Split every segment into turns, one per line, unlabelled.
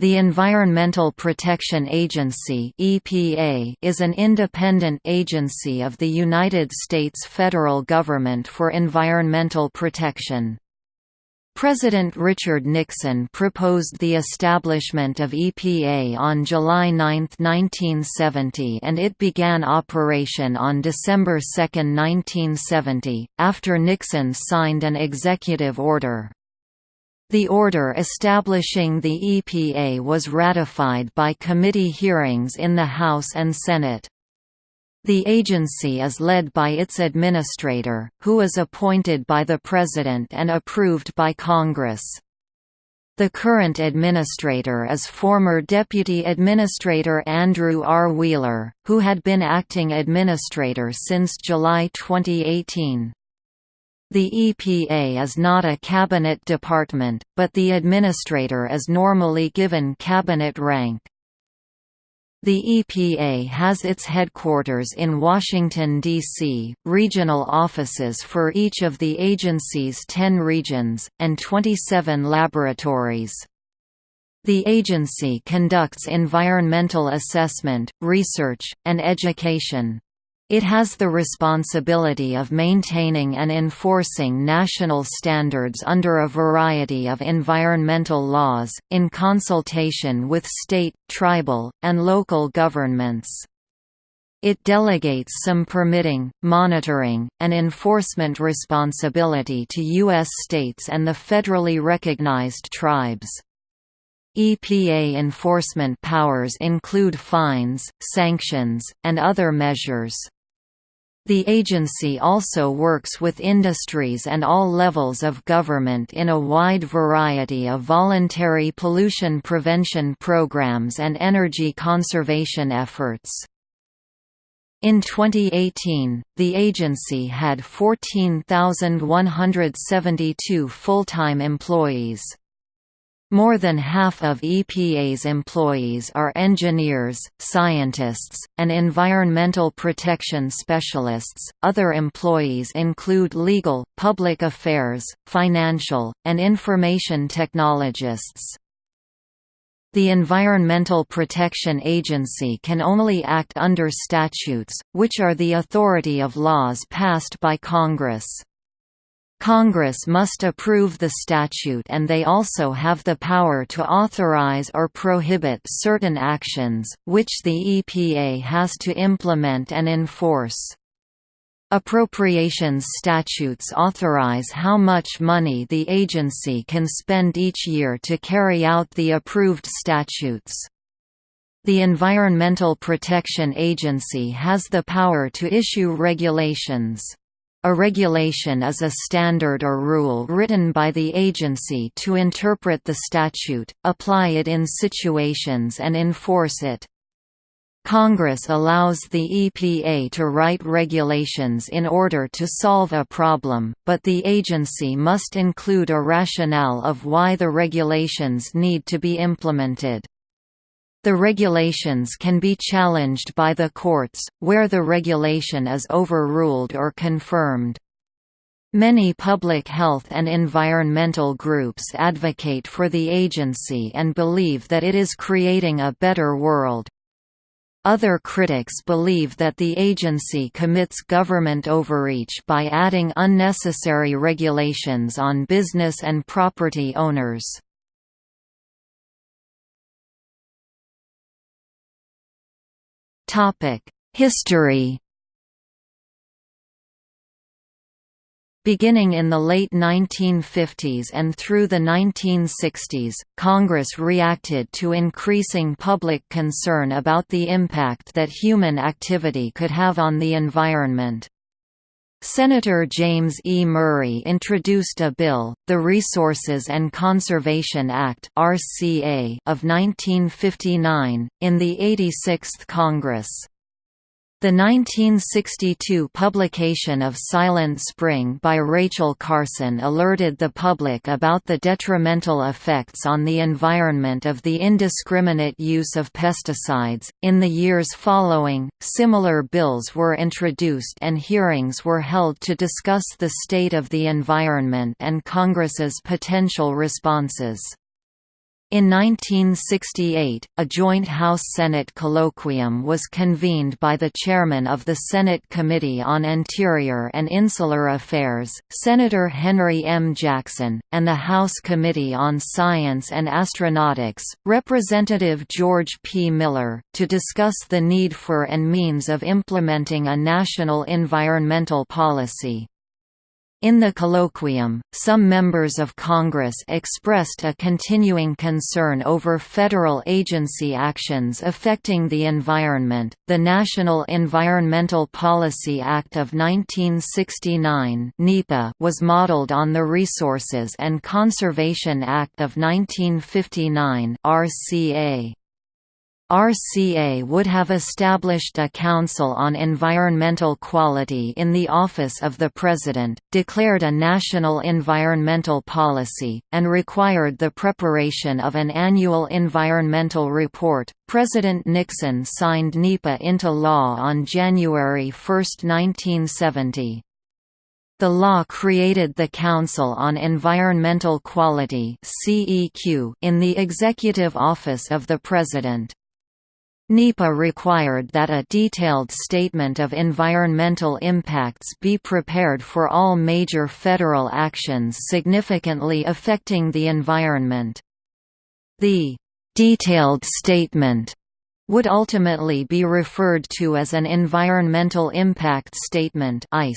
The Environmental Protection Agency (EPA) is an independent agency of the United States federal government for environmental protection. President Richard Nixon proposed the establishment of EPA on July 9, 1970 and it began operation on December 2, 1970, after Nixon signed an executive order. The order establishing the EPA was ratified by committee hearings in the House and Senate. The agency is led by its administrator, who is appointed by the President and approved by Congress. The current administrator is former Deputy Administrator Andrew R. Wheeler, who had been acting administrator since July 2018. The EPA is not a cabinet department, but the administrator is normally given cabinet rank. The EPA has its headquarters in Washington, D.C., regional offices for each of the agency's 10 regions, and 27 laboratories. The agency conducts environmental assessment, research, and education. It has the responsibility of maintaining and enforcing national standards under a variety of environmental laws, in consultation with state, tribal, and local governments. It delegates some permitting, monitoring, and enforcement responsibility to U.S. states and the federally recognized tribes. EPA enforcement powers include fines, sanctions, and other measures. The agency also works with industries and all levels of government in a wide variety of voluntary pollution prevention programs and energy conservation efforts. In 2018, the agency had 14,172 full-time employees. More than half of EPA's employees are engineers, scientists, and environmental protection specialists. Other employees include legal, public affairs, financial, and information technologists. The Environmental Protection Agency can only act under statutes, which are the authority of laws passed by Congress. Congress must approve the statute and they also have the power to authorize or prohibit certain actions, which the EPA has to implement and enforce. Appropriations statutes authorize how much money the agency can spend each year to carry out the approved statutes. The Environmental Protection Agency has the power to issue regulations. A regulation is a standard or rule written by the agency to interpret the statute, apply it in situations and enforce it. Congress allows the EPA to write regulations in order to solve a problem, but the agency must include a rationale of why the regulations need to be implemented. The regulations can be challenged by the courts, where the regulation is overruled or confirmed. Many public health and environmental groups advocate for the agency and believe that it is creating a better world. Other critics believe that the agency commits government overreach by adding unnecessary regulations on business and property owners. History Beginning in the late 1950s and through the 1960s, Congress reacted to increasing public concern about the impact that human activity could have on the environment. Senator James E. Murray introduced a bill, the Resources and Conservation Act of 1959, in the 86th Congress. The 1962 publication of Silent Spring by Rachel Carson alerted the public about the detrimental effects on the environment of the indiscriminate use of pesticides. In the years following, similar bills were introduced and hearings were held to discuss the state of the environment and Congress's potential responses. In 1968, a joint House-Senate colloquium was convened by the chairman of the Senate Committee on Interior and Insular Affairs, Senator Henry M. Jackson, and the House Committee on Science and Astronautics, Representative George P. Miller, to discuss the need for and means of implementing a national environmental policy. In the colloquium, some members of Congress expressed a continuing concern over federal agency actions affecting the environment. The National Environmental Policy Act of 1969 (NEPA) was modeled on the Resources and Conservation Act of 1959 (RCA). RCA would have established a Council on Environmental Quality in the Office of the President, declared a national environmental policy, and required the preparation of an annual environmental report. President Nixon signed NEPA into law on January 1, 1970. The law created the Council on Environmental Quality in the Executive Office of the President. NEPA required that a detailed statement of environmental impacts be prepared for all major federal actions significantly affecting the environment. The «detailed statement» would ultimately be referred to as an Environmental Impact Statement EIS.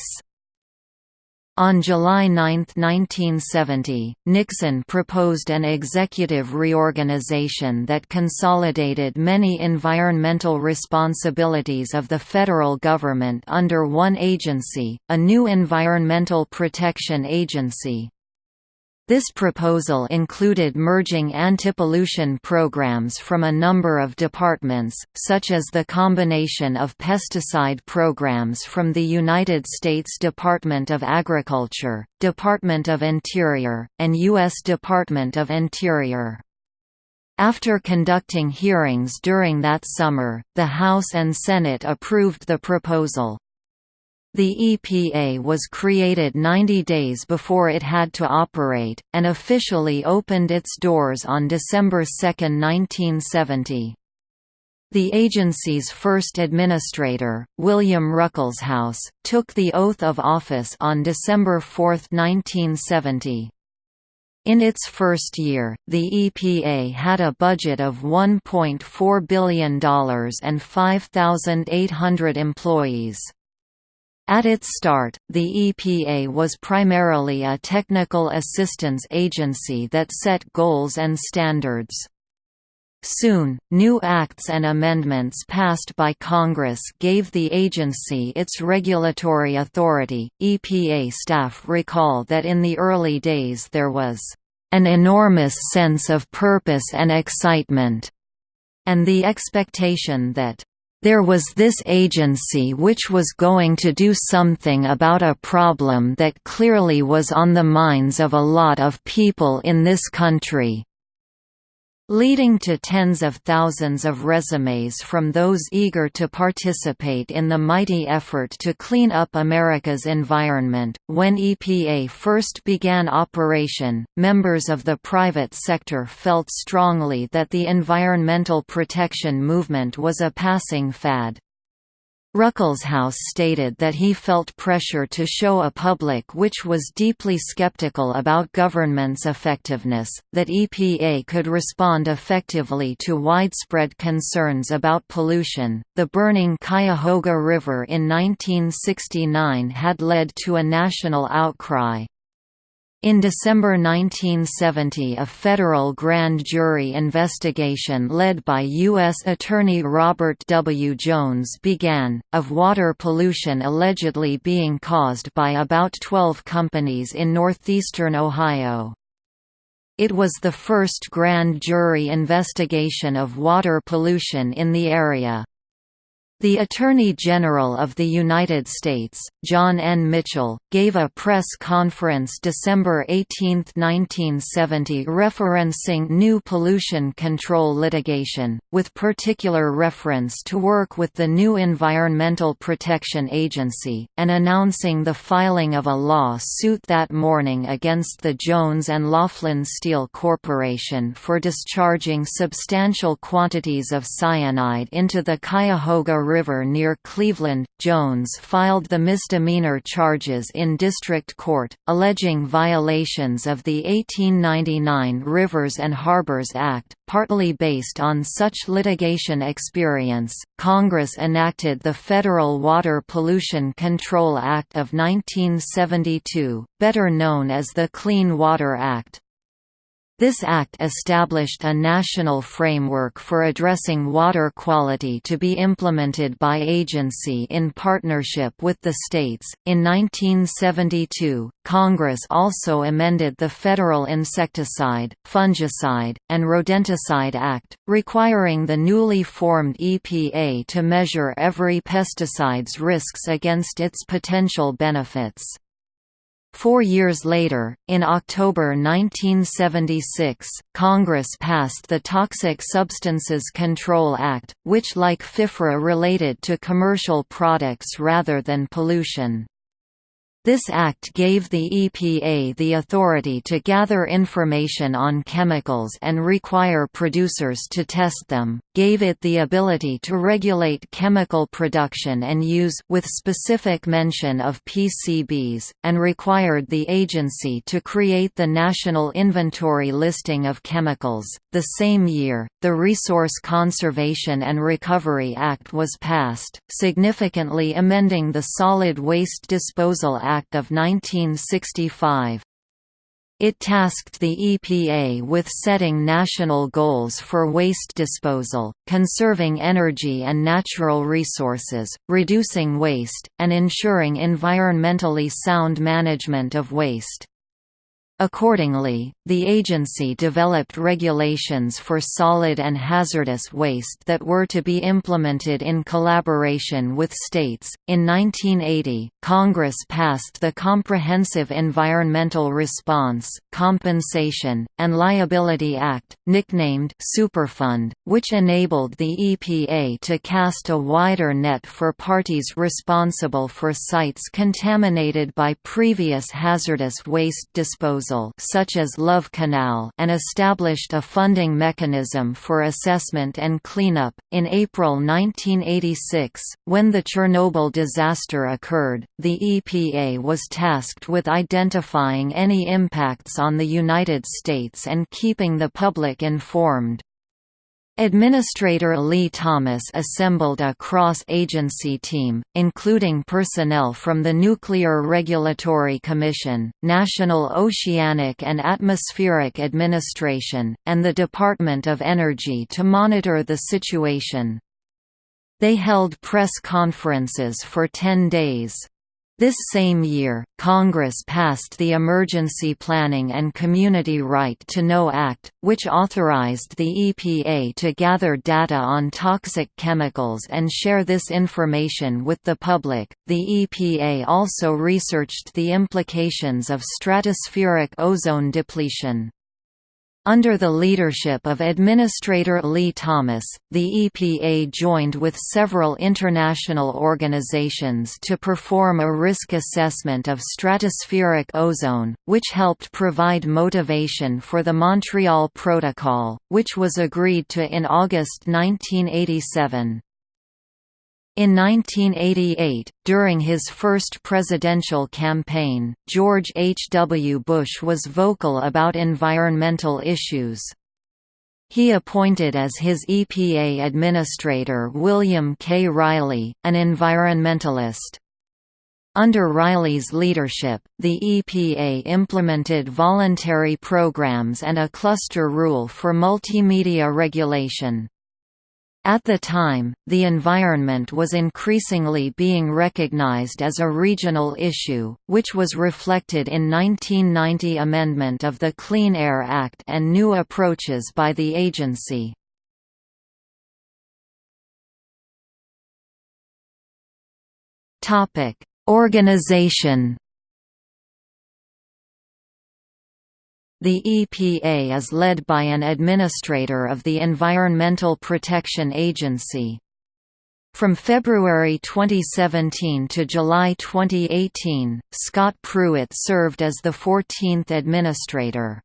On July 9, 1970, Nixon proposed an executive reorganization that consolidated many environmental responsibilities of the federal government under one agency, a new Environmental Protection Agency. This proposal included merging antipollution programs from a number of departments, such as the combination of pesticide programs from the United States Department of Agriculture, Department of Interior, and U.S. Department of Interior. After conducting hearings during that summer, the House and Senate approved the proposal. The EPA was created 90 days before it had to operate, and officially opened its doors on December 2, 1970. The agency's first administrator, William Ruckelshaus, took the oath of office on December 4, 1970. In its first year, the EPA had a budget of $1.4 billion and 5,800 employees. At its start, the EPA was primarily a technical assistance agency that set goals and standards. Soon, new acts and amendments passed by Congress gave the agency its regulatory authority. EPA staff recall that in the early days there was an enormous sense of purpose and excitement, and the expectation that there was this agency which was going to do something about a problem that clearly was on the minds of a lot of people in this country leading to tens of thousands of resumes from those eager to participate in the mighty effort to clean up America's environment. When EPA first began operation, members of the private sector felt strongly that the environmental protection movement was a passing fad. Ruckelshaus stated that he felt pressure to show a public which was deeply skeptical about government's effectiveness, that EPA could respond effectively to widespread concerns about pollution. The burning Cuyahoga River in 1969 had led to a national outcry. In December 1970 a federal grand jury investigation led by U.S. Attorney Robert W. Jones began, of water pollution allegedly being caused by about 12 companies in northeastern Ohio. It was the first grand jury investigation of water pollution in the area. The Attorney General of the United States, John N. Mitchell, gave a press conference December 18, 1970 referencing new pollution control litigation, with particular reference to work with the new Environmental Protection Agency, and announcing the filing of a law-suit that morning against the Jones and Laughlin Steel Corporation for discharging substantial quantities of cyanide into the Cuyahoga River near Cleveland. Jones filed the misdemeanor charges in district court, alleging violations of the 1899 Rivers and Harbors Act, partly based on such litigation experience. Congress enacted the Federal Water Pollution Control Act of 1972, better known as the Clean Water Act. This act established a national framework for addressing water quality to be implemented by agency in partnership with the states. In 1972, Congress also amended the Federal Insecticide, Fungicide, and Rodenticide Act, requiring the newly formed EPA to measure every pesticide's risks against its potential benefits. Four years later, in October 1976, Congress passed the Toxic Substances Control Act, which like FIFRA related to commercial products rather than pollution. This act gave the EPA the authority to gather information on chemicals and require producers to test them, gave it the ability to regulate chemical production and use with specific mention of PCBs, and required the agency to create the National Inventory Listing of Chemicals. The same year, the Resource Conservation and Recovery Act was passed, significantly amending the Solid Waste Disposal Act of 1965. It tasked the EPA with setting national goals for waste disposal, conserving energy and natural resources, reducing waste, and ensuring environmentally sound management of waste. Accordingly, the agency developed regulations for solid and hazardous waste that were to be implemented in collaboration with states. In 1980, Congress passed the Comprehensive Environmental Response, Compensation, and Liability Act, nicknamed Superfund, which enabled the EPA to cast a wider net for parties responsible for sites contaminated by previous hazardous waste disposal such as Love Canal and established a funding mechanism for assessment and cleanup. In April 1986, when the Chernobyl disaster occurred, the EPA was tasked with identifying any impacts on the United States and keeping the public informed. Administrator Lee Thomas assembled a cross-agency team, including personnel from the Nuclear Regulatory Commission, National Oceanic and Atmospheric Administration, and the Department of Energy to monitor the situation. They held press conferences for 10 days. This same year, Congress passed the Emergency Planning and Community Right to Know Act, which authorized the EPA to gather data on toxic chemicals and share this information with the public. The EPA also researched the implications of stratospheric ozone depletion. Under the leadership of Administrator Lee Thomas, the EPA joined with several international organizations to perform a risk assessment of stratospheric ozone, which helped provide motivation for the Montreal Protocol, which was agreed to in August 1987. In 1988, during his first presidential campaign, George H. W. Bush was vocal about environmental issues. He appointed as his EPA administrator William K. Reilly, an environmentalist. Under Reilly's leadership, the EPA implemented voluntary programs and a cluster rule for multimedia regulation. At the time, the environment was increasingly being recognized as a regional issue, which was reflected in 1990 amendment of the Clean Air Act and new approaches by the agency. Organization The EPA is led by an administrator of the Environmental Protection Agency. From February 2017 to July 2018, Scott Pruitt served as the 14th administrator.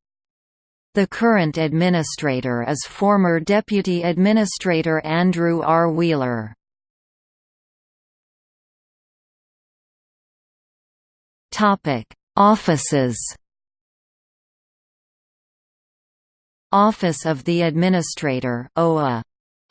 The current administrator is former Deputy Administrator Andrew R. Wheeler. Offices Office of the Administrator OA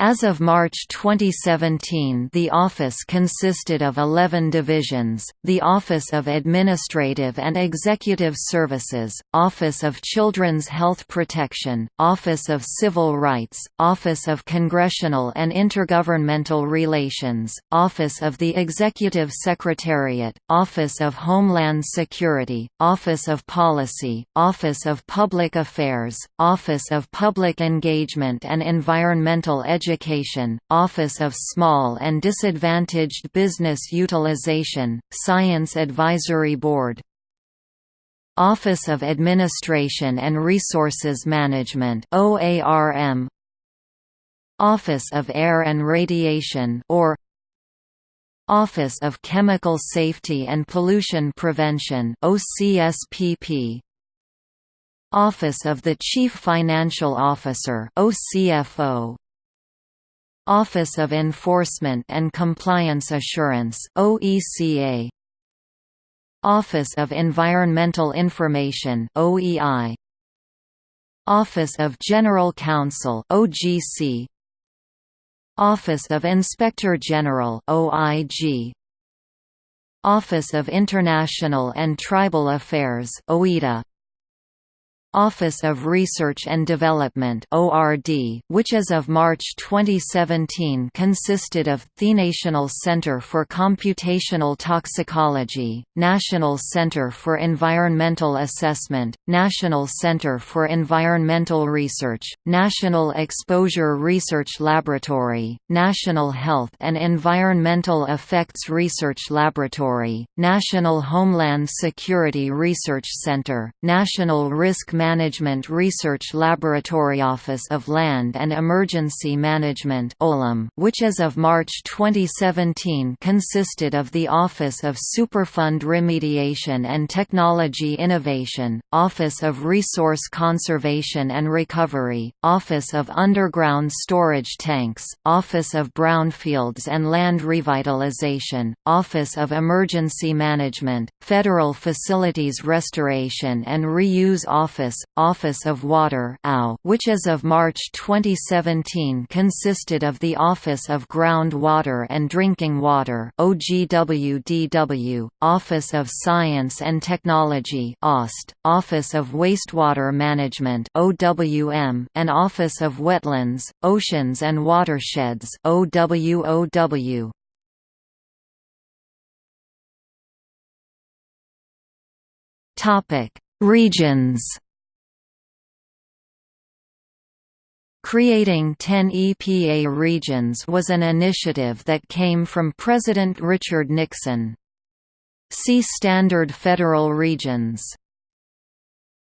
as of March 2017 the office consisted of 11 divisions, the Office of Administrative and Executive Services, Office of Children's Health Protection, Office of Civil Rights, Office of Congressional and Intergovernmental Relations, Office of the Executive Secretariat, Office of Homeland Security, Office of Policy, Office of Public Affairs, Office of Public Engagement and Environmental Education Education, Office of Small and Disadvantaged Business Utilization, Science Advisory Board. Office of Administration and Resources Management OARM Office of Air and Radiation or Office of Chemical Safety and Pollution Prevention OCSPP Office of the Chief Financial Officer OCFO Office of Enforcement and Compliance Assurance OECA Office of Environmental Information OEI Office of General Counsel OGC Office of Inspector General OIG Office of International and Tribal Affairs OITA Office of Research and Development which as of March 2017 consisted of the National Center for Computational Toxicology, National Center for Environmental Assessment, National Center for Environmental Research, National Exposure Research Laboratory, National Health and Environmental Effects Research Laboratory, National Homeland Security Research Center, National Risk Management Research Laboratory Office of Land and Emergency Management which as of March 2017 consisted of the Office of Superfund Remediation and Technology Innovation, Office of Resource Conservation and Recovery, Office of Underground Storage Tanks, Office of Brownfields and Land Revitalization, Office of Emergency Management, Federal Facilities Restoration and Reuse Office Office, Office of Water which as of March 2017 consisted of the Office of Ground Water and Drinking Water OGWDW, Office of Science and Technology OST, Office of Wastewater Management OWM, and Office of Wetlands, Oceans and Watersheds OWOW. Topic: Regions Creating 10 EPA regions was an initiative that came from President Richard Nixon. See Standard Federal Regions.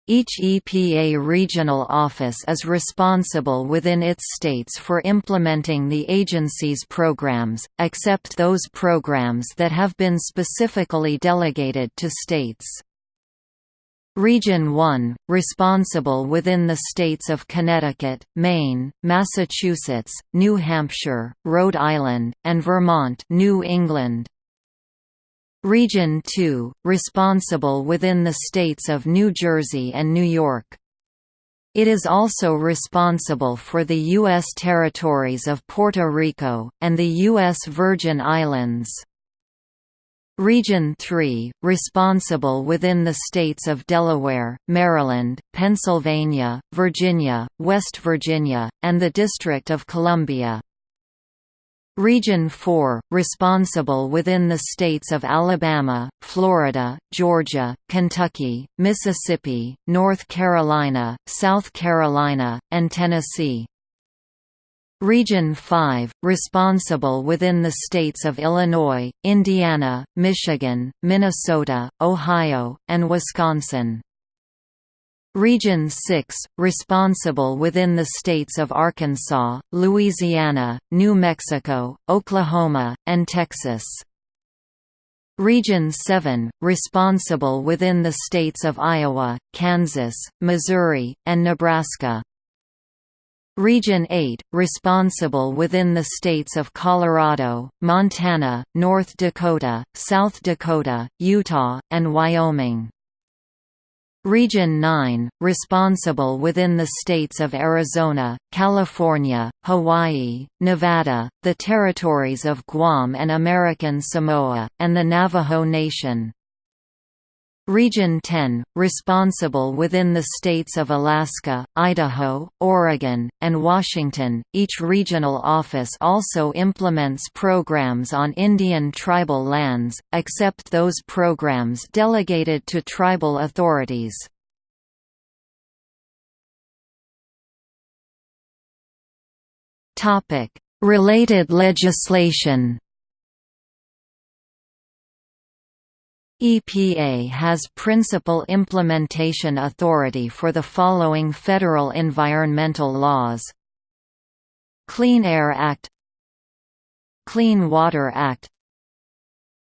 Each EPA regional office is responsible within its states for implementing the agency's programs, except those programs that have been specifically delegated to states. Region 1, responsible within the states of Connecticut, Maine, Massachusetts, New Hampshire, Rhode Island, and Vermont New England. Region 2, responsible within the states of New Jersey and New York. It is also responsible for the U.S. territories of Puerto Rico, and the U.S. Virgin Islands. Region 3, responsible within the states of Delaware, Maryland, Pennsylvania, Virginia, West Virginia, and the District of Columbia. Region 4, responsible within the states of Alabama, Florida, Georgia, Kentucky, Mississippi, North Carolina, South Carolina, and Tennessee. Region 5, responsible within the states of Illinois, Indiana, Michigan, Minnesota, Ohio, and Wisconsin. Region 6, responsible within the states of Arkansas, Louisiana, New Mexico, Oklahoma, and Texas. Region 7, responsible within the states of Iowa, Kansas, Missouri, and Nebraska. Region 8, responsible within the states of Colorado, Montana, North Dakota, South Dakota, Utah, and Wyoming. Region 9, responsible within the states of Arizona, California, Hawaii, Nevada, the territories of Guam and American Samoa, and the Navajo Nation. Region 10, responsible within the states of Alaska, Idaho, Oregon, and Washington. Each regional office also implements programs on Indian tribal lands, except those programs delegated to tribal authorities. Related legislation EPA has principal implementation authority for the following federal environmental laws. Clean Air Act Clean Water Act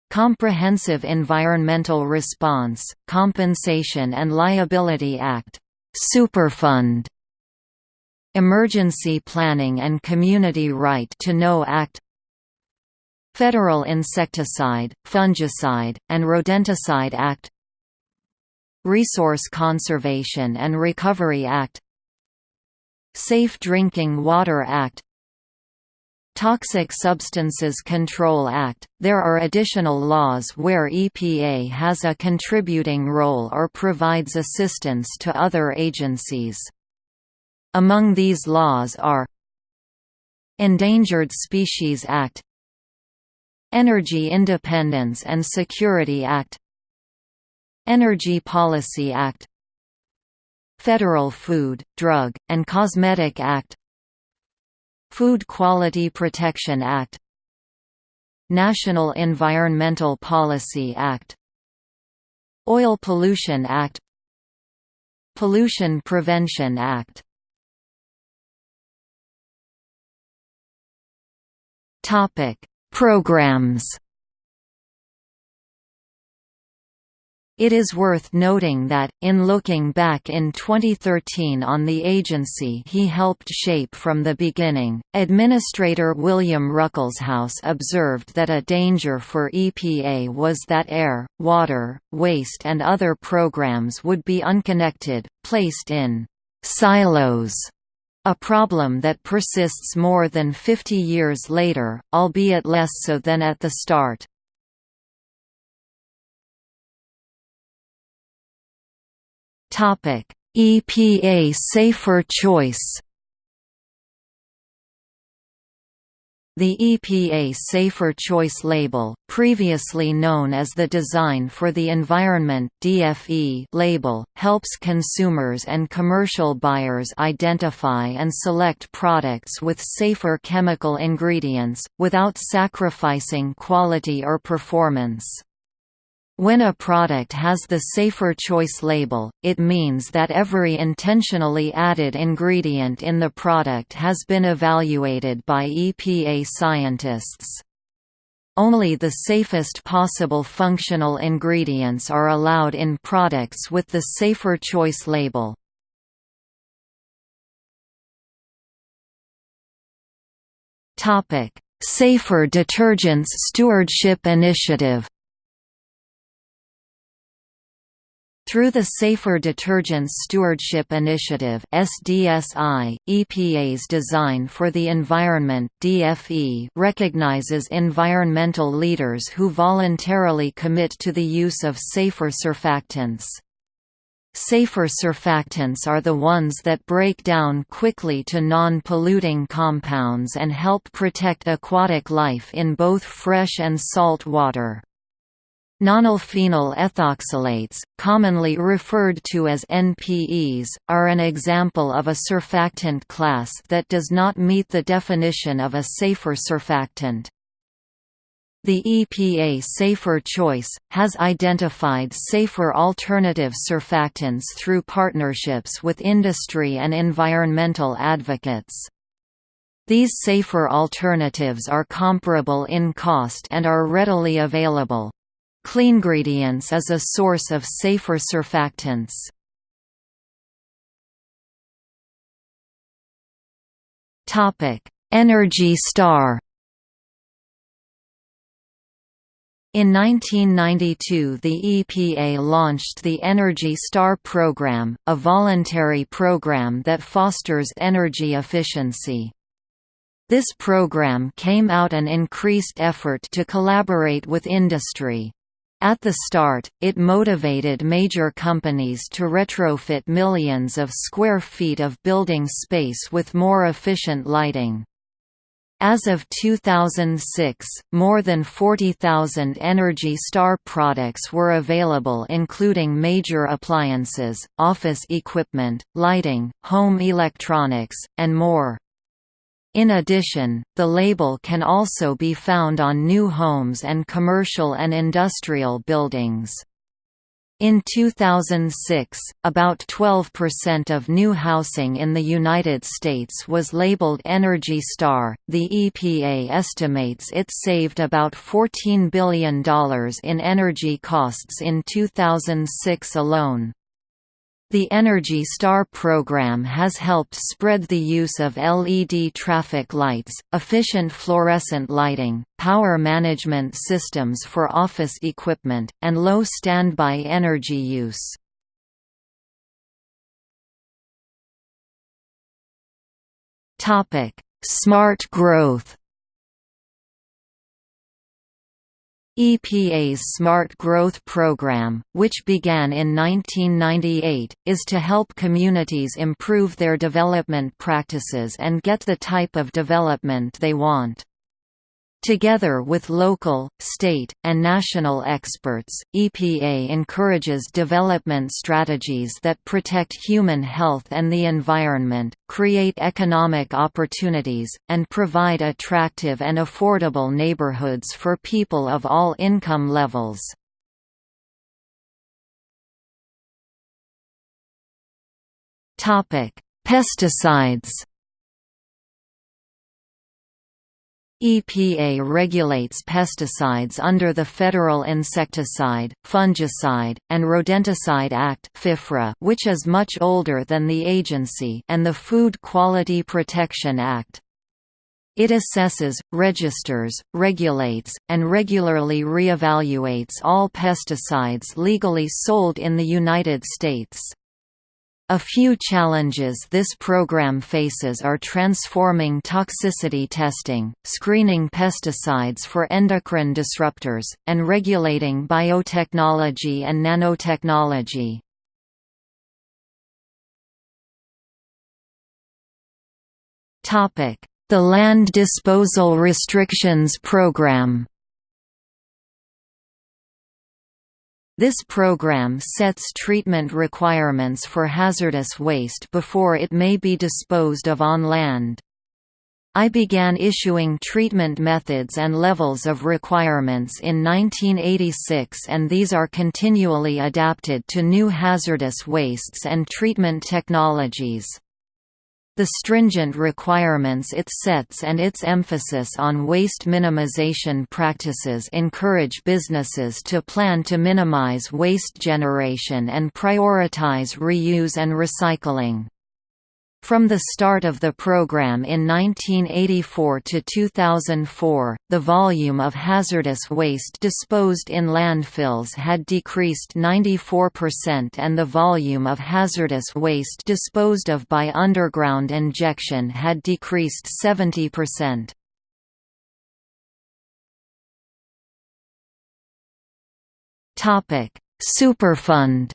Comprehensive Environmental Response, Compensation and Liability Act Superfund Emergency Planning and Community Right to Know Act Federal Insecticide, Fungicide, and Rodenticide Act Resource Conservation and Recovery Act Safe Drinking Water Act Toxic Substances Control Act. There are additional laws where EPA has a contributing role or provides assistance to other agencies. Among these laws are Endangered Species Act Energy Independence and Security Act Energy Policy Act Federal Food, Drug, and Cosmetic Act Food Quality Protection Act National Environmental Policy Act Oil Pollution Act Pollution Prevention Act. Topic Programs. It is worth noting that, in looking back in 2013 on the agency he helped shape from the beginning, Administrator William Ruckelshaus observed that a danger for EPA was that air, water, waste and other programs would be unconnected, placed in «silos» A problem that persists more than 50 years later, albeit less so than at the start. EPA Safer Choice The EPA Safer Choice label, previously known as the Design for the Environment (DFE) label, helps consumers and commercial buyers identify and select products with safer chemical ingredients without sacrificing quality or performance. When a product has the Safer Choice label, it means that every intentionally added ingredient in the product has been evaluated by EPA scientists. Only the safest possible functional ingredients are allowed in products with the Safer Choice label. Safer Detergents Stewardship Initiative Through the Safer Detergents Stewardship Initiative (SDSI), EPA's Design for the Environment (DFE) recognizes environmental leaders who voluntarily commit to the use of safer surfactants. Safer surfactants are the ones that break down quickly to non-polluting compounds and help protect aquatic life in both fresh and salt water. Nonylphenol ethoxylates, commonly referred to as NPEs, are an example of a surfactant class that does not meet the definition of a safer surfactant. The EPA Safer Choice, has identified safer alternative surfactants through partnerships with industry and environmental advocates. These safer alternatives are comparable in cost and are readily available. Cleangredients is a source of safer surfactants. Energy Star In 1992 the EPA launched the Energy Star program, a voluntary program that fosters energy efficiency. This program came out an increased effort to collaborate with industry. At the start, it motivated major companies to retrofit millions of square feet of building space with more efficient lighting. As of 2006, more than 40,000 Energy Star products were available including major appliances, office equipment, lighting, home electronics, and more. In addition, the label can also be found on new homes and commercial and industrial buildings. In 2006, about 12% of new housing in the United States was labeled Energy Star. The EPA estimates it saved about $14 billion in energy costs in 2006 alone. The Energy Star program has helped spread the use of LED traffic lights, efficient fluorescent lighting, power management systems for office equipment, and low standby energy use. Smart growth EPA's Smart Growth Program, which began in 1998, is to help communities improve their development practices and get the type of development they want. Together with local, state, and national experts, EPA encourages development strategies that protect human health and the environment, create economic opportunities, and provide attractive and affordable neighborhoods for people of all income levels. Pesticides EPA regulates pesticides under the Federal Insecticide, Fungicide, and Rodenticide Act which is much older than the agency and the Food Quality Protection Act. It assesses, registers, regulates, and regularly reevaluates all pesticides legally sold in the United States. A few challenges this program faces are transforming toxicity testing, screening pesticides for endocrine disruptors, and regulating biotechnology and nanotechnology. The Land Disposal Restrictions Program This program sets treatment requirements for hazardous waste before it may be disposed of on land. I began issuing treatment methods and levels of requirements in 1986 and these are continually adapted to new hazardous wastes and treatment technologies. The stringent requirements it sets and its emphasis on waste minimization practices encourage businesses to plan to minimize waste generation and prioritize reuse and recycling. From the start of the program in 1984 to 2004, the volume of hazardous waste disposed in landfills had decreased 94% and the volume of hazardous waste disposed of by underground injection had decreased 70%. Superfund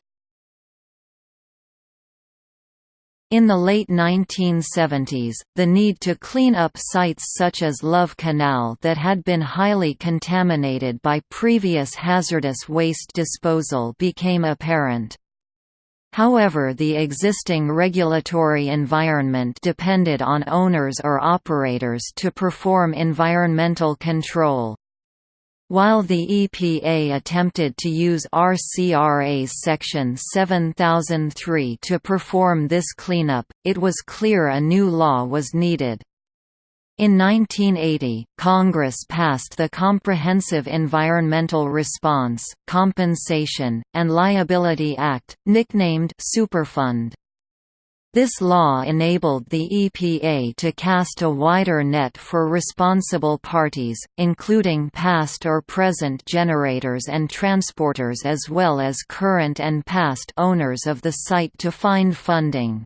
In the late 1970s, the need to clean up sites such as Love Canal that had been highly contaminated by previous hazardous waste disposal became apparent. However the existing regulatory environment depended on owners or operators to perform environmental control. While the EPA attempted to use RCRA's Section 7003 to perform this cleanup, it was clear a new law was needed. In 1980, Congress passed the Comprehensive Environmental Response, Compensation, and Liability Act, nicknamed Superfund. This law enabled the EPA to cast a wider net for responsible parties, including past or present generators and transporters as well as current and past owners of the site to find funding.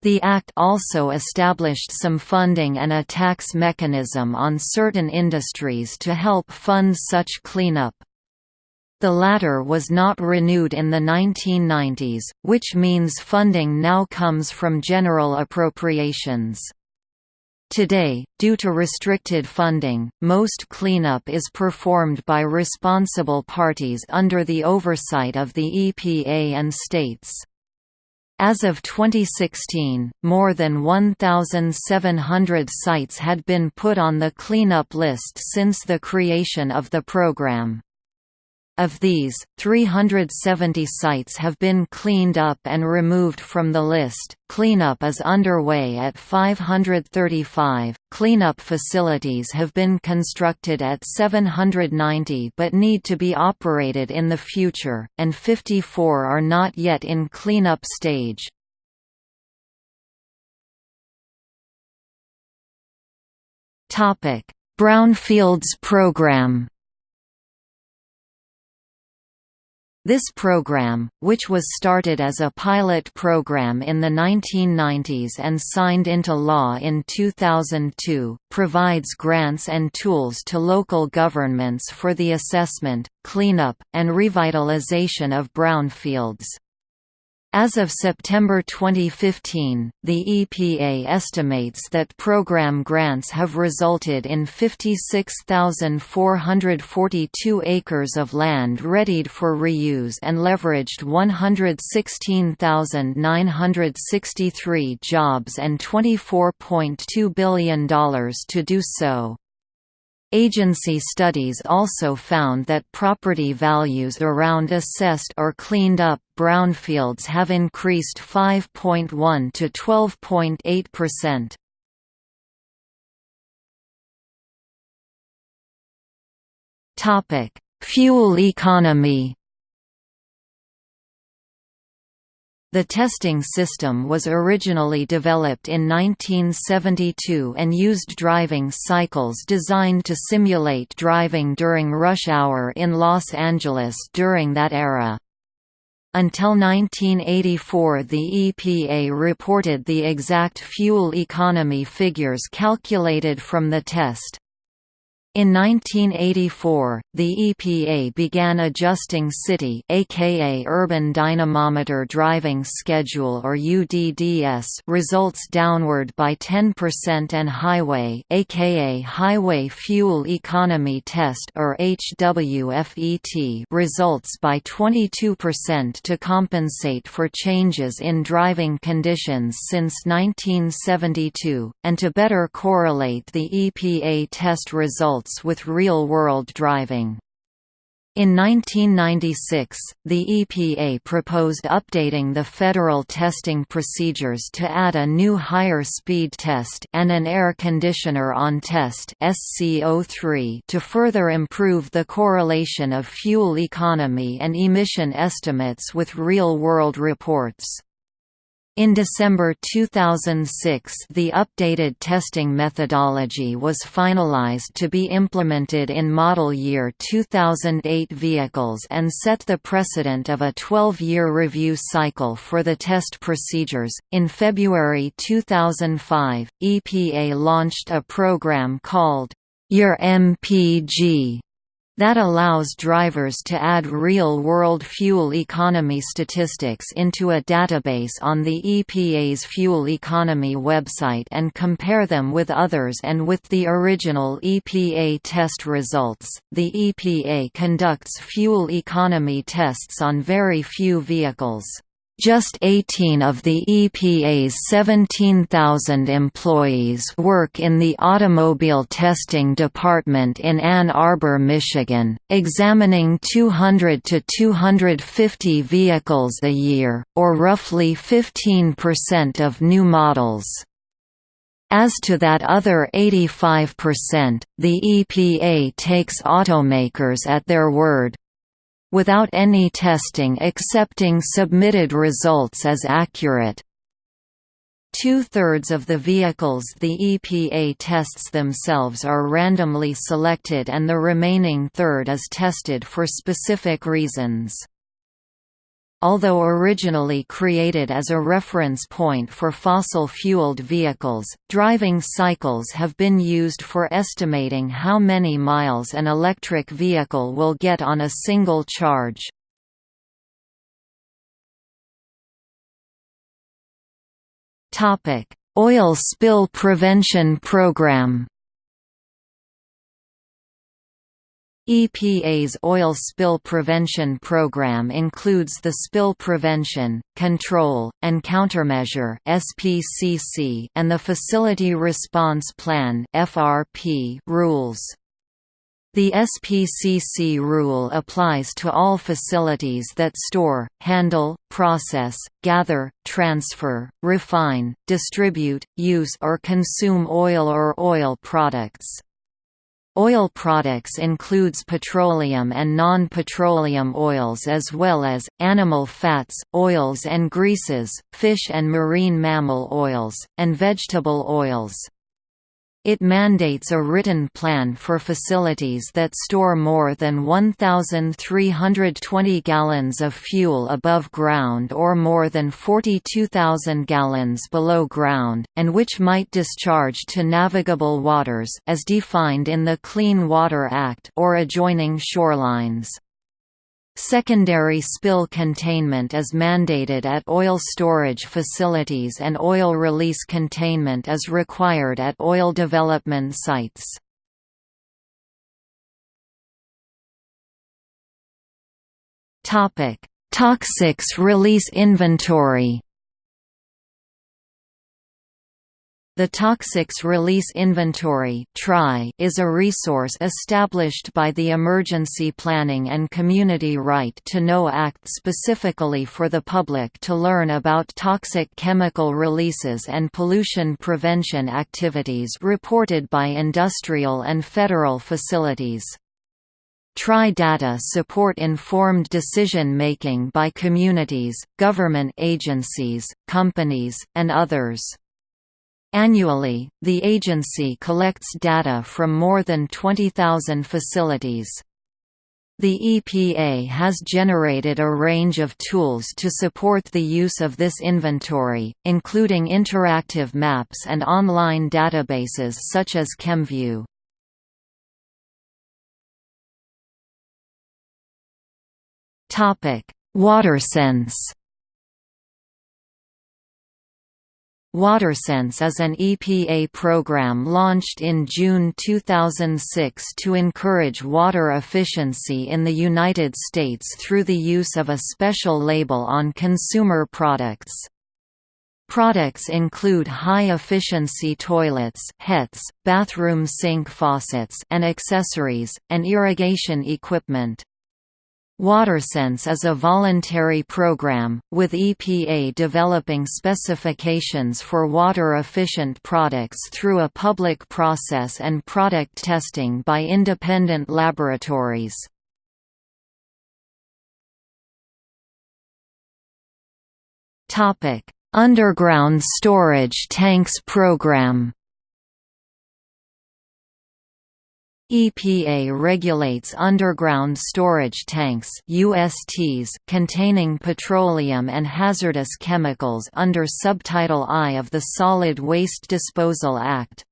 The Act also established some funding and a tax mechanism on certain industries to help fund such cleanup. The latter was not renewed in the 1990s, which means funding now comes from general appropriations. Today, due to restricted funding, most cleanup is performed by responsible parties under the oversight of the EPA and states. As of 2016, more than 1,700 sites had been put on the cleanup list since the creation of the program. Of these, 370 sites have been cleaned up and removed from the list. Cleanup is underway at 535. Cleanup facilities have been constructed at 790 but need to be operated in the future, and 54 are not yet in cleanup stage. Topic: Brownfields program. This program, which was started as a pilot program in the 1990s and signed into law in 2002, provides grants and tools to local governments for the assessment, cleanup, and revitalization of brownfields. As of September 2015, the EPA estimates that program grants have resulted in 56,442 acres of land readied for reuse and leveraged 116,963 jobs and $24.2 billion to do so. Agency studies also found that property values around assessed or cleaned up brownfields have increased 5.1 to 12.8 percent. Fuel economy. The testing system was originally developed in 1972 and used driving cycles designed to simulate driving during rush hour in Los Angeles during that era. Until 1984 the EPA reported the exact fuel economy figures calculated from the test. In 1984, the EPA began adjusting city aka urban dynamometer driving schedule or UDDS results downward by 10% and highway aka highway fuel economy test or HWFET results by 22% to compensate for changes in driving conditions since 1972 and to better correlate the EPA test results results with real-world driving. In 1996, the EPA proposed updating the federal testing procedures to add a new higher speed test and an air conditioner on test SC03 to further improve the correlation of fuel economy and emission estimates with real-world reports. In December 2006 the updated testing methodology was finalized to be implemented in model year 2008 vehicles and set the precedent of a 12-year review cycle for the test procedures. In February 2005, EPA launched a program called Your MPG that allows drivers to add real-world fuel economy statistics into a database on the EPA's fuel economy website and compare them with others and with the original EPA test results. The EPA conducts fuel economy tests on very few vehicles. Just 18 of the EPA's 17,000 employees work in the Automobile Testing Department in Ann Arbor, Michigan, examining 200 to 250 vehicles a year, or roughly 15% of new models. As to that other 85%, the EPA takes automakers at their word, without any testing accepting submitted results as accurate. Two-thirds of the vehicles the EPA tests themselves are randomly selected and the remaining third is tested for specific reasons. Although originally created as a reference point for fossil-fueled vehicles, driving cycles have been used for estimating how many miles an electric vehicle will get on a single charge. Oil spill prevention program EPA's oil spill prevention program includes the Spill Prevention, Control, and Countermeasure and the Facility Response Plan rules. The SPCC rule applies to all facilities that store, handle, process, gather, transfer, refine, distribute, use or consume oil or oil products. Oil products includes petroleum and non-petroleum oils as well as, animal fats, oils and greases, fish and marine mammal oils, and vegetable oils. It mandates a written plan for facilities that store more than 1,320 gallons of fuel above ground or more than 42,000 gallons below ground, and which might discharge to navigable waters as defined in the Clean Water Act or adjoining shorelines. Secondary spill containment is mandated at oil storage facilities and oil release containment is required at oil development sites. Toxics release inventory The Toxics Release Inventory is a resource established by the Emergency Planning and Community Right to Know Act specifically for the public to learn about toxic chemical releases and pollution prevention activities reported by industrial and federal facilities. TRI data support informed decision-making by communities, government agencies, companies, and others. Annually, the agency collects data from more than 20,000 facilities. The EPA has generated a range of tools to support the use of this inventory, including interactive maps and online databases such as ChemView. WaterSense WaterSense is an EPA program launched in June 2006 to encourage water efficiency in the United States through the use of a special label on consumer products. Products include high-efficiency toilets bathroom sink faucets and accessories, and irrigation equipment. WaterSense is a voluntary program, with EPA developing specifications for water-efficient products through a public process and product testing by independent laboratories. Underground storage tanks program EPA regulates underground storage tanks USTs containing petroleum and hazardous chemicals under Subtitle I of the Solid Waste Disposal Act.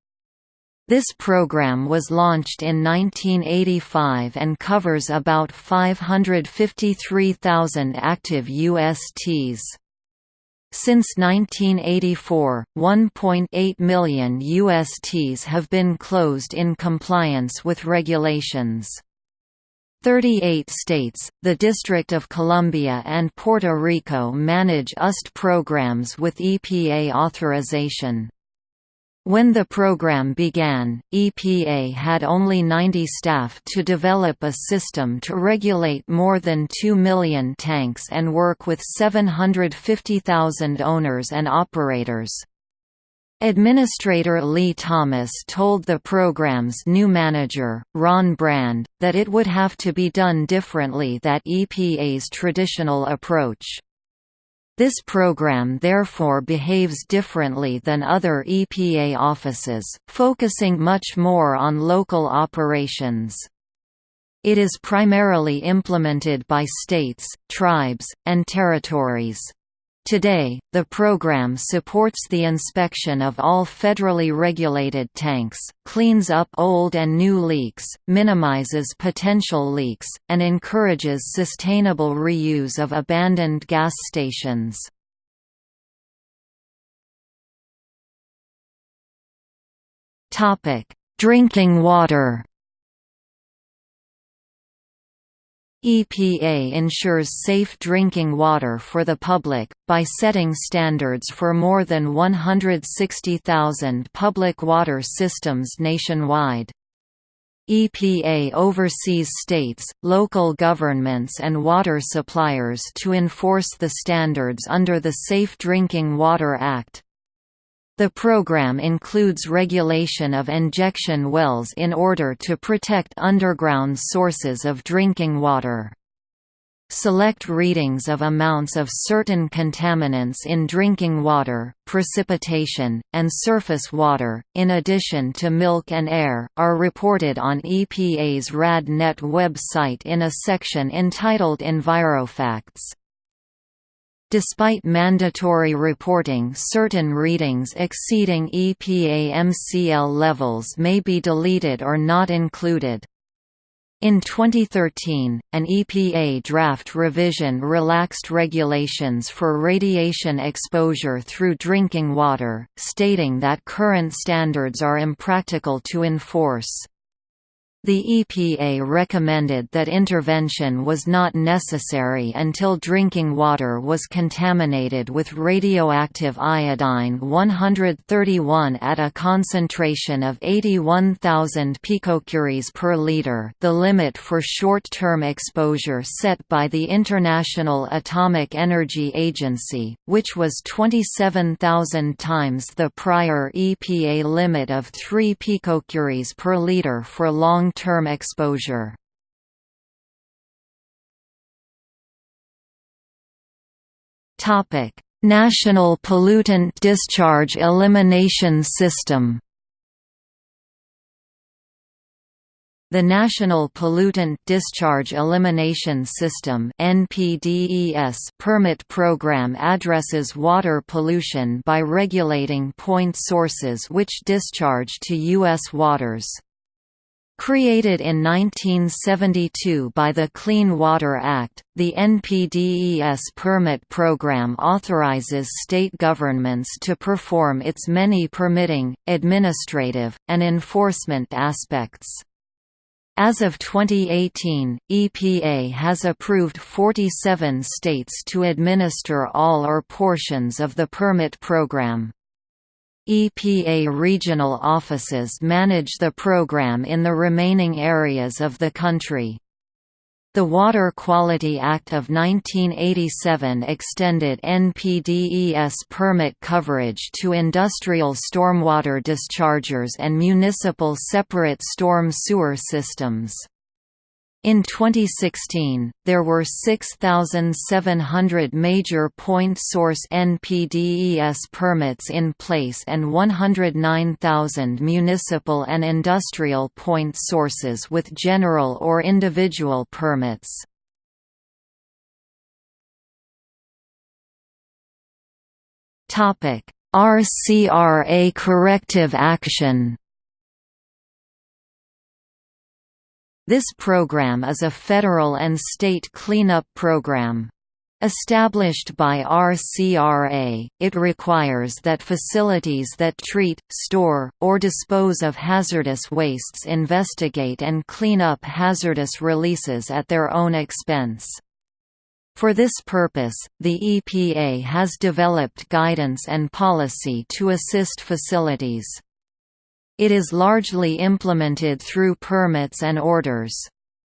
This program was launched in 1985 and covers about 553,000 active USTs. Since 1984, 1.8 million USTs have been closed in compliance with regulations. 38 states, the District of Columbia and Puerto Rico manage UST programs with EPA authorization. When the program began, EPA had only 90 staff to develop a system to regulate more than 2 million tanks and work with 750,000 owners and operators. Administrator Lee Thomas told the program's new manager, Ron Brand, that it would have to be done differently that EPA's traditional approach. This program therefore behaves differently than other EPA offices, focusing much more on local operations. It is primarily implemented by states, tribes, and territories. Today, the program supports the inspection of all federally regulated tanks, cleans up old and new leaks, minimizes potential leaks, and encourages sustainable reuse of abandoned gas stations. Drinking water EPA ensures safe drinking water for the public, by setting standards for more than 160,000 public water systems nationwide. EPA oversees states, local governments and water suppliers to enforce the standards under the Safe Drinking Water Act. The program includes regulation of injection wells in order to protect underground sources of drinking water. Select readings of amounts of certain contaminants in drinking water, precipitation, and surface water, in addition to milk and air, are reported on EPA's RadNet website in a section entitled EnviroFacts. Despite mandatory reporting certain readings exceeding EPA MCL levels may be deleted or not included. In 2013, an EPA draft revision relaxed regulations for radiation exposure through drinking water, stating that current standards are impractical to enforce. The EPA recommended that intervention was not necessary until drinking water was contaminated with radioactive iodine-131 at a concentration of 81,000 picocuries per liter the limit for short-term exposure set by the International Atomic Energy Agency, which was 27,000 times the prior EPA limit of 3 picocuries per liter for long long-term exposure. National Pollutant Discharge Elimination System The National Pollutant Discharge Elimination System permit program addresses water pollution by regulating point sources which discharge to U.S. waters. Created in 1972 by the Clean Water Act, the NPDES permit program authorizes state governments to perform its many permitting, administrative, and enforcement aspects. As of 2018, EPA has approved 47 states to administer all or portions of the permit program. EPA regional offices manage the program in the remaining areas of the country. The Water Quality Act of 1987 extended NPDES permit coverage to industrial stormwater dischargers and municipal separate storm sewer systems. In 2016, there were 6,700 major point source NPDES permits in place and 109,000 municipal and industrial point sources with general or individual permits. RCRA corrective action This program is a federal and state cleanup program. Established by RCRA, it requires that facilities that treat, store, or dispose of hazardous wastes investigate and clean up hazardous releases at their own expense. For this purpose, the EPA has developed guidance and policy to assist facilities. It is largely implemented through permits and orders.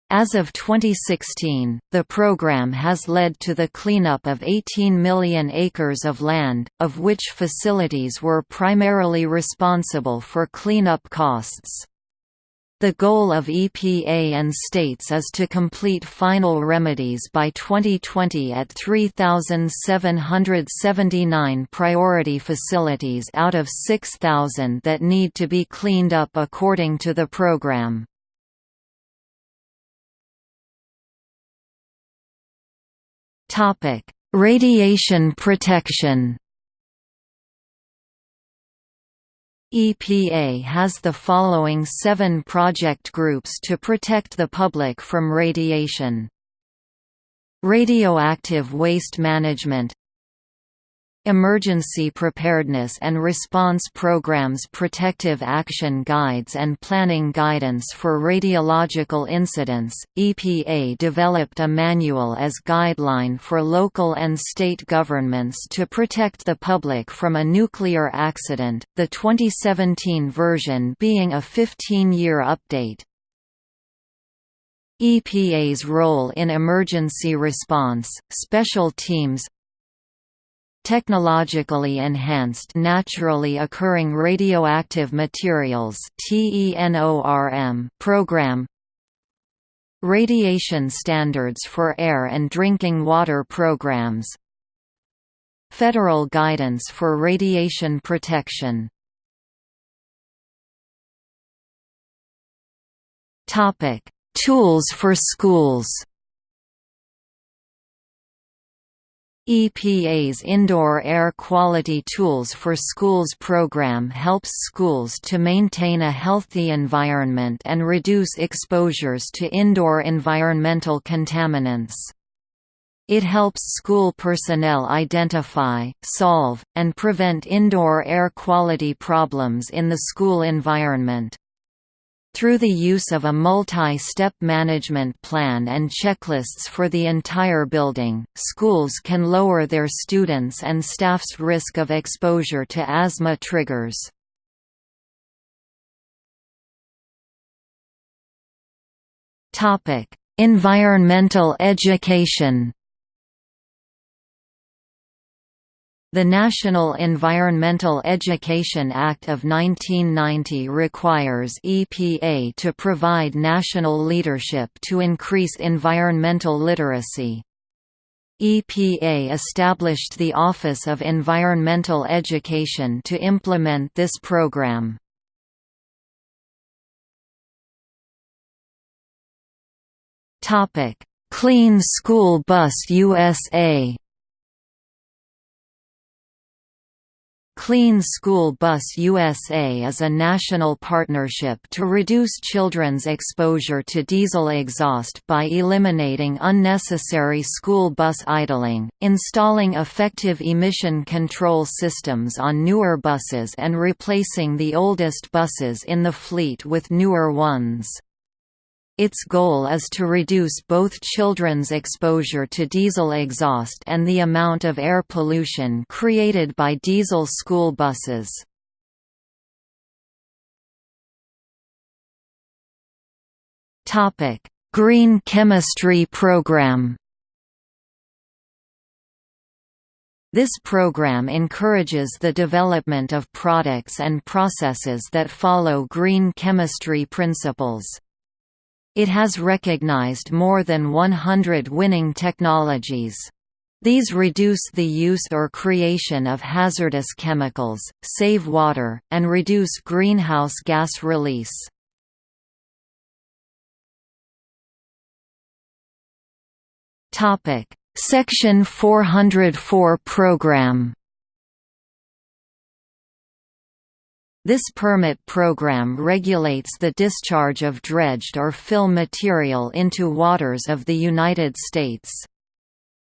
As of 2016, the program has led to the cleanup of 18 million acres of land, of which facilities were primarily responsible for cleanup costs. The goal of EPA and states is to complete final remedies by 2020 at 3,779 priority facilities out of 6,000 that need to be cleaned up according to the program. Radiation protection. EPA has the following seven project groups to protect the public from radiation. Radioactive waste management Emergency Preparedness and Response Programs Protective Action Guides and Planning Guidance for Radiological Incidents, EPA developed a manual as guideline for local and state governments to protect the public from a nuclear accident, the 2017 version being a 15-year update. EPA's role in emergency response, special teams, Technologically Enhanced Naturally Occurring Radioactive Materials program. Radiation Standards for Air and Drinking Water Programs. Federal Guidance for Radiation Protection. Tools for schools EPA's Indoor Air Quality Tools for Schools program helps schools to maintain a healthy environment and reduce exposures to indoor environmental contaminants. It helps school personnel identify, solve, and prevent indoor air quality problems in the school environment. Through the use of a multi-step management plan and checklists for the entire building, schools can lower their students' and staff's risk of exposure to asthma triggers. Environmental education The National Environmental Education Act of 1990 requires EPA to provide national leadership to increase environmental literacy. EPA established the Office of Environmental Education to implement this program. Clean School Bus USA Clean School Bus USA is a national partnership to reduce children's exposure to diesel exhaust by eliminating unnecessary school bus idling, installing effective emission control systems on newer buses and replacing the oldest buses in the fleet with newer ones. Its goal is to reduce both children's exposure to diesel exhaust and the amount of air pollution created by diesel school buses. Green Chemistry Program This program encourages the development of products and processes that follow green chemistry principles. It has recognized more than 100 winning technologies. These reduce the use or creation of hazardous chemicals, save water, and reduce greenhouse gas release. Section 404 program This permit program regulates the discharge of dredged or fill material into waters of the United States.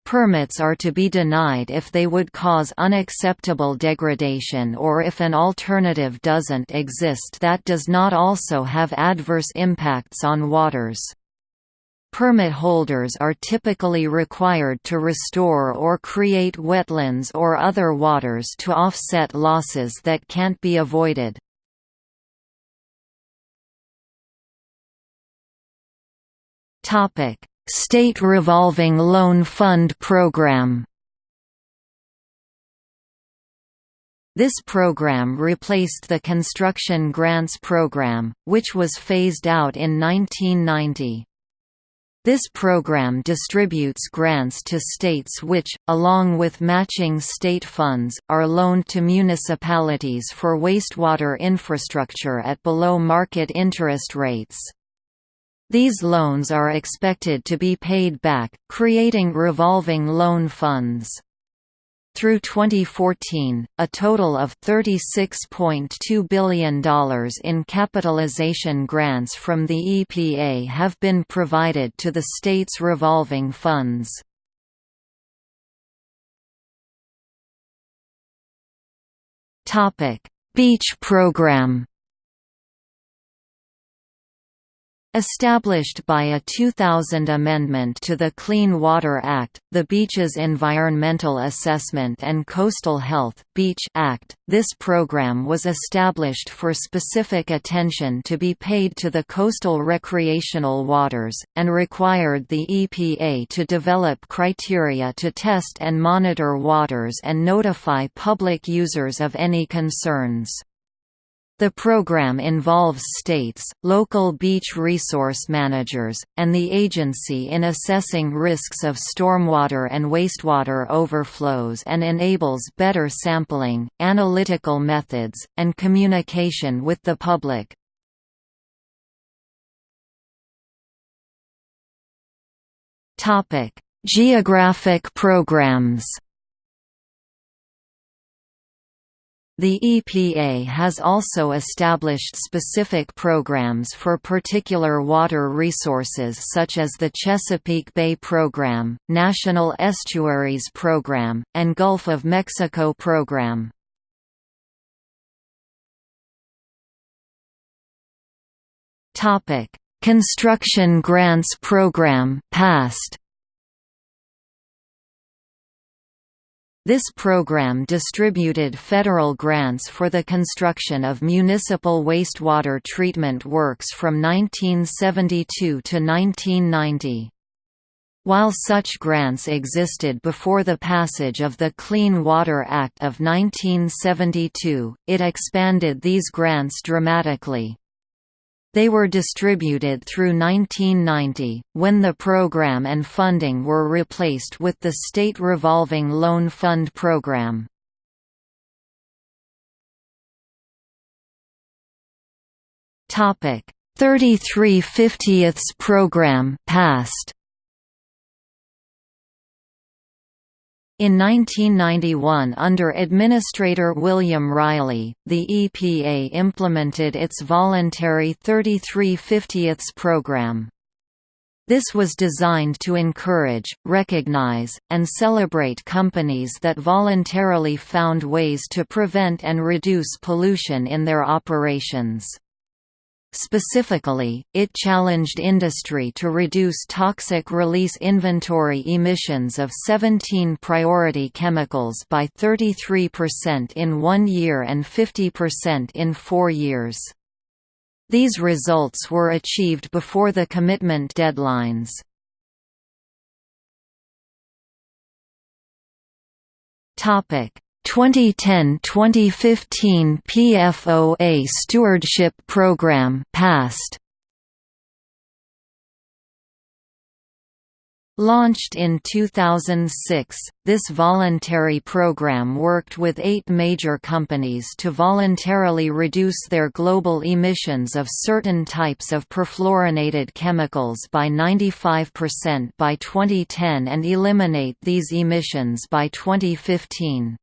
Permits are to be denied if they would cause unacceptable degradation or if an alternative doesn't exist that does not also have adverse impacts on waters. Permit holders are typically required to restore or create wetlands or other waters to offset losses that can't be avoided. State Revolving Loan Fund Program This program replaced the Construction Grants Program, which was phased out in 1990. This program distributes grants to states which, along with matching state funds, are loaned to municipalities for wastewater infrastructure at below-market interest rates. These loans are expected to be paid back, creating revolving loan funds. Through 2014, a total of $36.2 billion in capitalization grants from the EPA have been provided to the state's revolving funds. Beach program Established by a 2000 amendment to the Clean Water Act, the Beaches Environmental Assessment and Coastal Health Beach Act, this program was established for specific attention to be paid to the coastal recreational waters, and required the EPA to develop criteria to test and monitor waters and notify public users of any concerns. The program involves states, local beach resource managers, and the agency in assessing risks of stormwater and wastewater overflows and enables better sampling, analytical methods, and communication with the public. Geographic programs The EPA has also established specific programs for particular water resources such as the Chesapeake Bay Program, National Estuaries Program, and Gulf of Mexico Program. Construction Grants Program past This program distributed federal grants for the construction of municipal wastewater treatment works from 1972 to 1990. While such grants existed before the passage of the Clean Water Act of 1972, it expanded these grants dramatically. They were distributed through 1990, when the program and funding were replaced with the State Revolving Loan Fund program. Topic 33 50ths program passed In 1991 under Administrator William Reilly, the EPA implemented its voluntary 33 50ths program. This was designed to encourage, recognize, and celebrate companies that voluntarily found ways to prevent and reduce pollution in their operations. Specifically, it challenged industry to reduce toxic release inventory emissions of 17 priority chemicals by 33% in one year and 50% in four years. These results were achieved before the commitment deadlines. Topic: 2010-2015 PFOA Stewardship Program passed. Launched in 2006, this voluntary program worked with eight major companies to voluntarily reduce their global emissions of certain types of perfluorinated chemicals by 95% by 2010 and eliminate these emissions by 2015.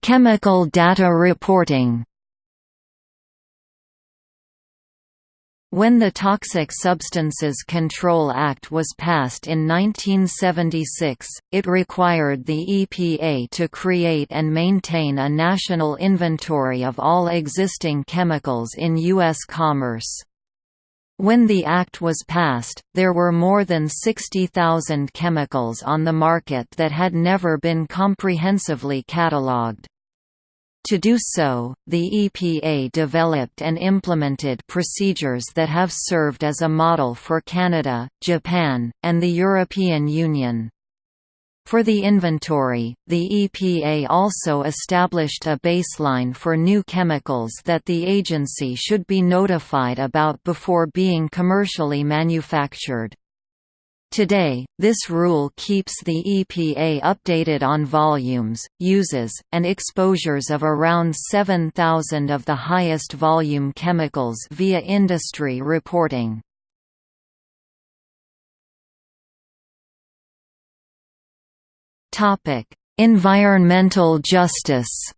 Chemical data reporting When the Toxic Substances Control Act was passed in 1976, it required the EPA to create and maintain a national inventory of all existing chemicals in U.S. commerce. When the act was passed, there were more than 60,000 chemicals on the market that had never been comprehensively catalogued. To do so, the EPA developed and implemented procedures that have served as a model for Canada, Japan, and the European Union. For the inventory, the EPA also established a baseline for new chemicals that the agency should be notified about before being commercially manufactured. Today, this rule keeps the EPA updated on volumes, uses, and exposures of around 7,000 of the highest volume chemicals via industry reporting. Environmental justice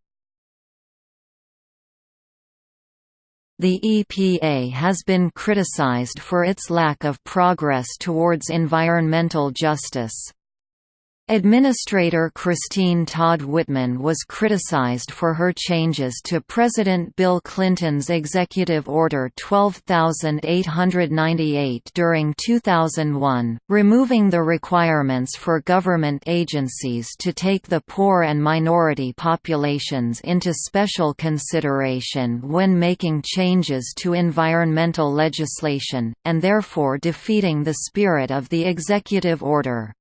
The EPA has been criticized for its lack of progress towards environmental justice. Administrator Christine Todd Whitman was criticized for her changes to President Bill Clinton's Executive Order 12898 during 2001, removing the requirements for government agencies to take the poor and minority populations into special consideration when making changes to environmental legislation, and therefore defeating the spirit of the executive order.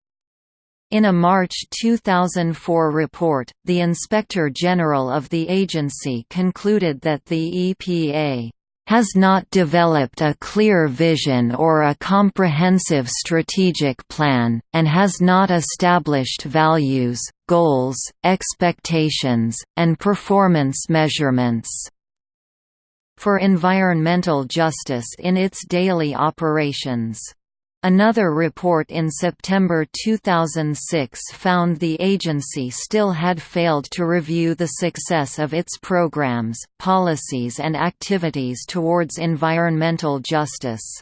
In a March 2004 report, the Inspector General of the agency concluded that the EPA has not developed a clear vision or a comprehensive strategic plan, and has not established values, goals, expectations, and performance measurements for environmental justice in its daily operations. Another report in September 2006 found the agency still had failed to review the success of its programs, policies and activities towards environmental justice.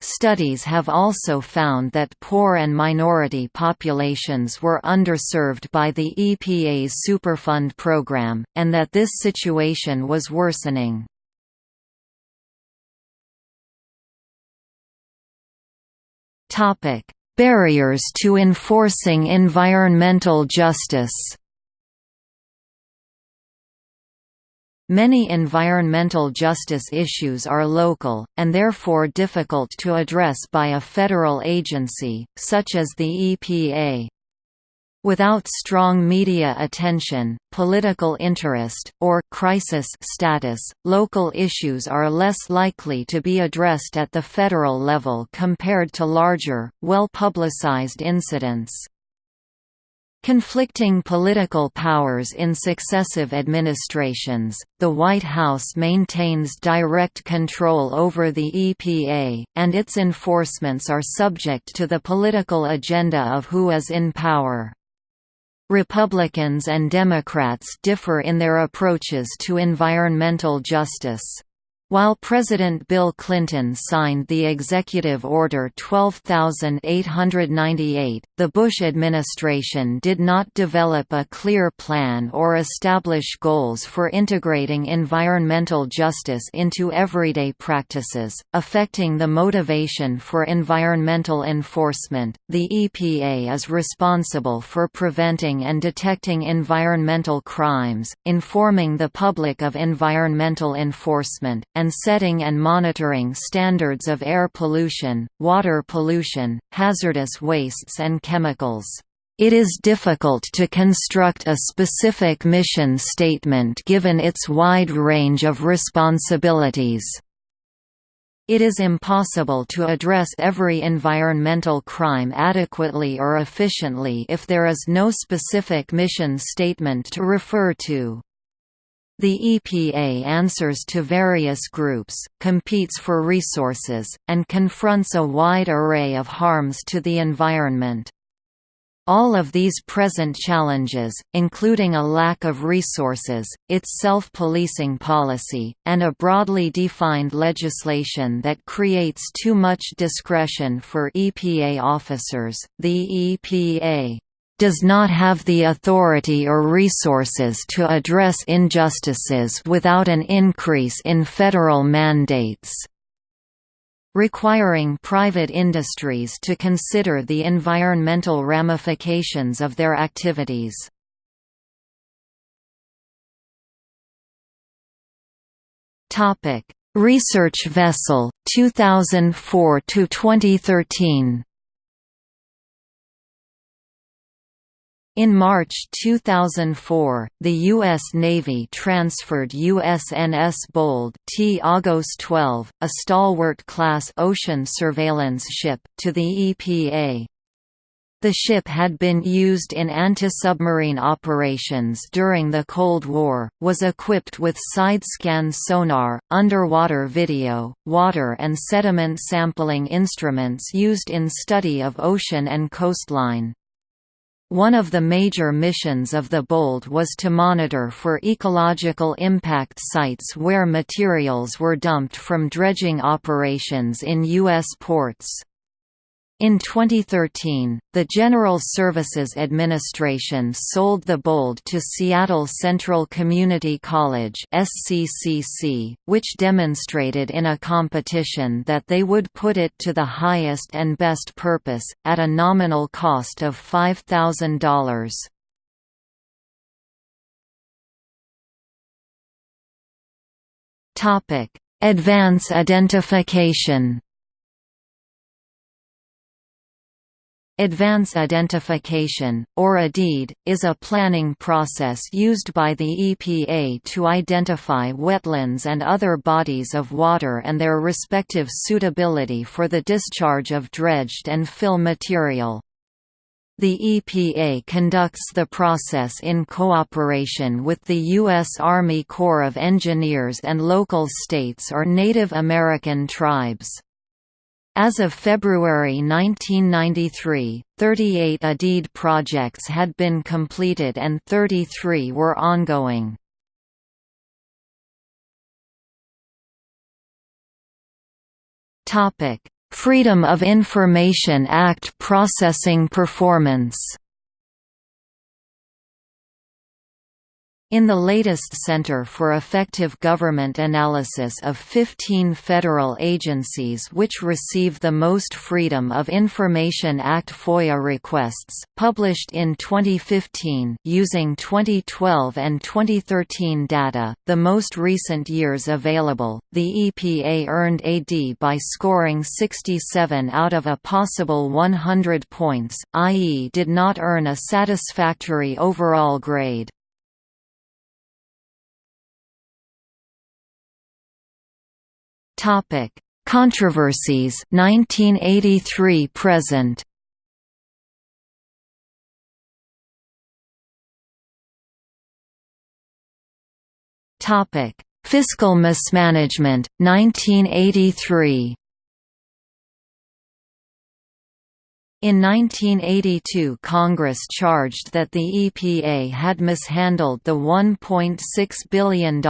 Studies have also found that poor and minority populations were underserved by the EPA's Superfund program, and that this situation was worsening. Topic: Barriers to enforcing environmental justice. Many environmental justice issues are local, and therefore difficult to address by a federal agency, such as the EPA. Without strong media attention, political interest, or crisis status, local issues are less likely to be addressed at the federal level compared to larger, well-publicized incidents. Conflicting political powers in successive administrations, the White House maintains direct control over the EPA, and its enforcements are subject to the political agenda of who is in power. Republicans and Democrats differ in their approaches to environmental justice. While President Bill Clinton signed the Executive Order 12898, the Bush administration did not develop a clear plan or establish goals for integrating environmental justice into everyday practices, affecting the motivation for environmental enforcement. The EPA is responsible for preventing and detecting environmental crimes, informing the public of environmental enforcement, and setting and monitoring standards of air pollution, water pollution, hazardous wastes and chemicals. It is difficult to construct a specific mission statement given its wide range of responsibilities. It is impossible to address every environmental crime adequately or efficiently if there is no specific mission statement to refer to. The EPA answers to various groups, competes for resources, and confronts a wide array of harms to the environment. All of these present challenges, including a lack of resources, its self-policing policy, and a broadly defined legislation that creates too much discretion for EPA officers, the EPA does not have the authority or resources to address injustices without an increase in federal mandates requiring private industries to consider the environmental ramifications of their activities. Research vessel 2004 to 2013 In March 2004, the U.S. Navy transferred USNS Bold T-AGOS-12, a stalwart-class ocean surveillance ship, to the EPA. The ship had been used in anti-submarine operations during the Cold War, was equipped with side-scan sonar, underwater video, water and sediment sampling instruments used in study of ocean and coastline. One of the major missions of the BOLD was to monitor for ecological impact sites where materials were dumped from dredging operations in U.S. ports. In 2013, the General Services Administration sold the BOLD to Seattle Central Community College SCCC, which demonstrated in a competition that they would put it to the highest and best purpose, at a nominal cost of $5,000. Topic: Advance identification Advance Identification, or ADID, is a planning process used by the EPA to identify wetlands and other bodies of water and their respective suitability for the discharge of dredged and fill material. The EPA conducts the process in cooperation with the U.S. Army Corps of Engineers and local states or Native American tribes. As of February 1993, 38 ADID projects had been completed and 33 were ongoing. Freedom of Information Act processing performance In the latest Center for Effective Government analysis of 15 federal agencies which receive the most Freedom of Information Act FOIA requests, published in 2015 using 2012 and 2013 data, the most recent years available, the EPA earned a D by scoring 67 out of a possible 100 points, i.e. did not earn a satisfactory overall grade. Topic: Controversies 1983 present. Topic: Fiscal mismanagement 1983. In 1982 Congress charged that the EPA had mishandled the $1.6 billion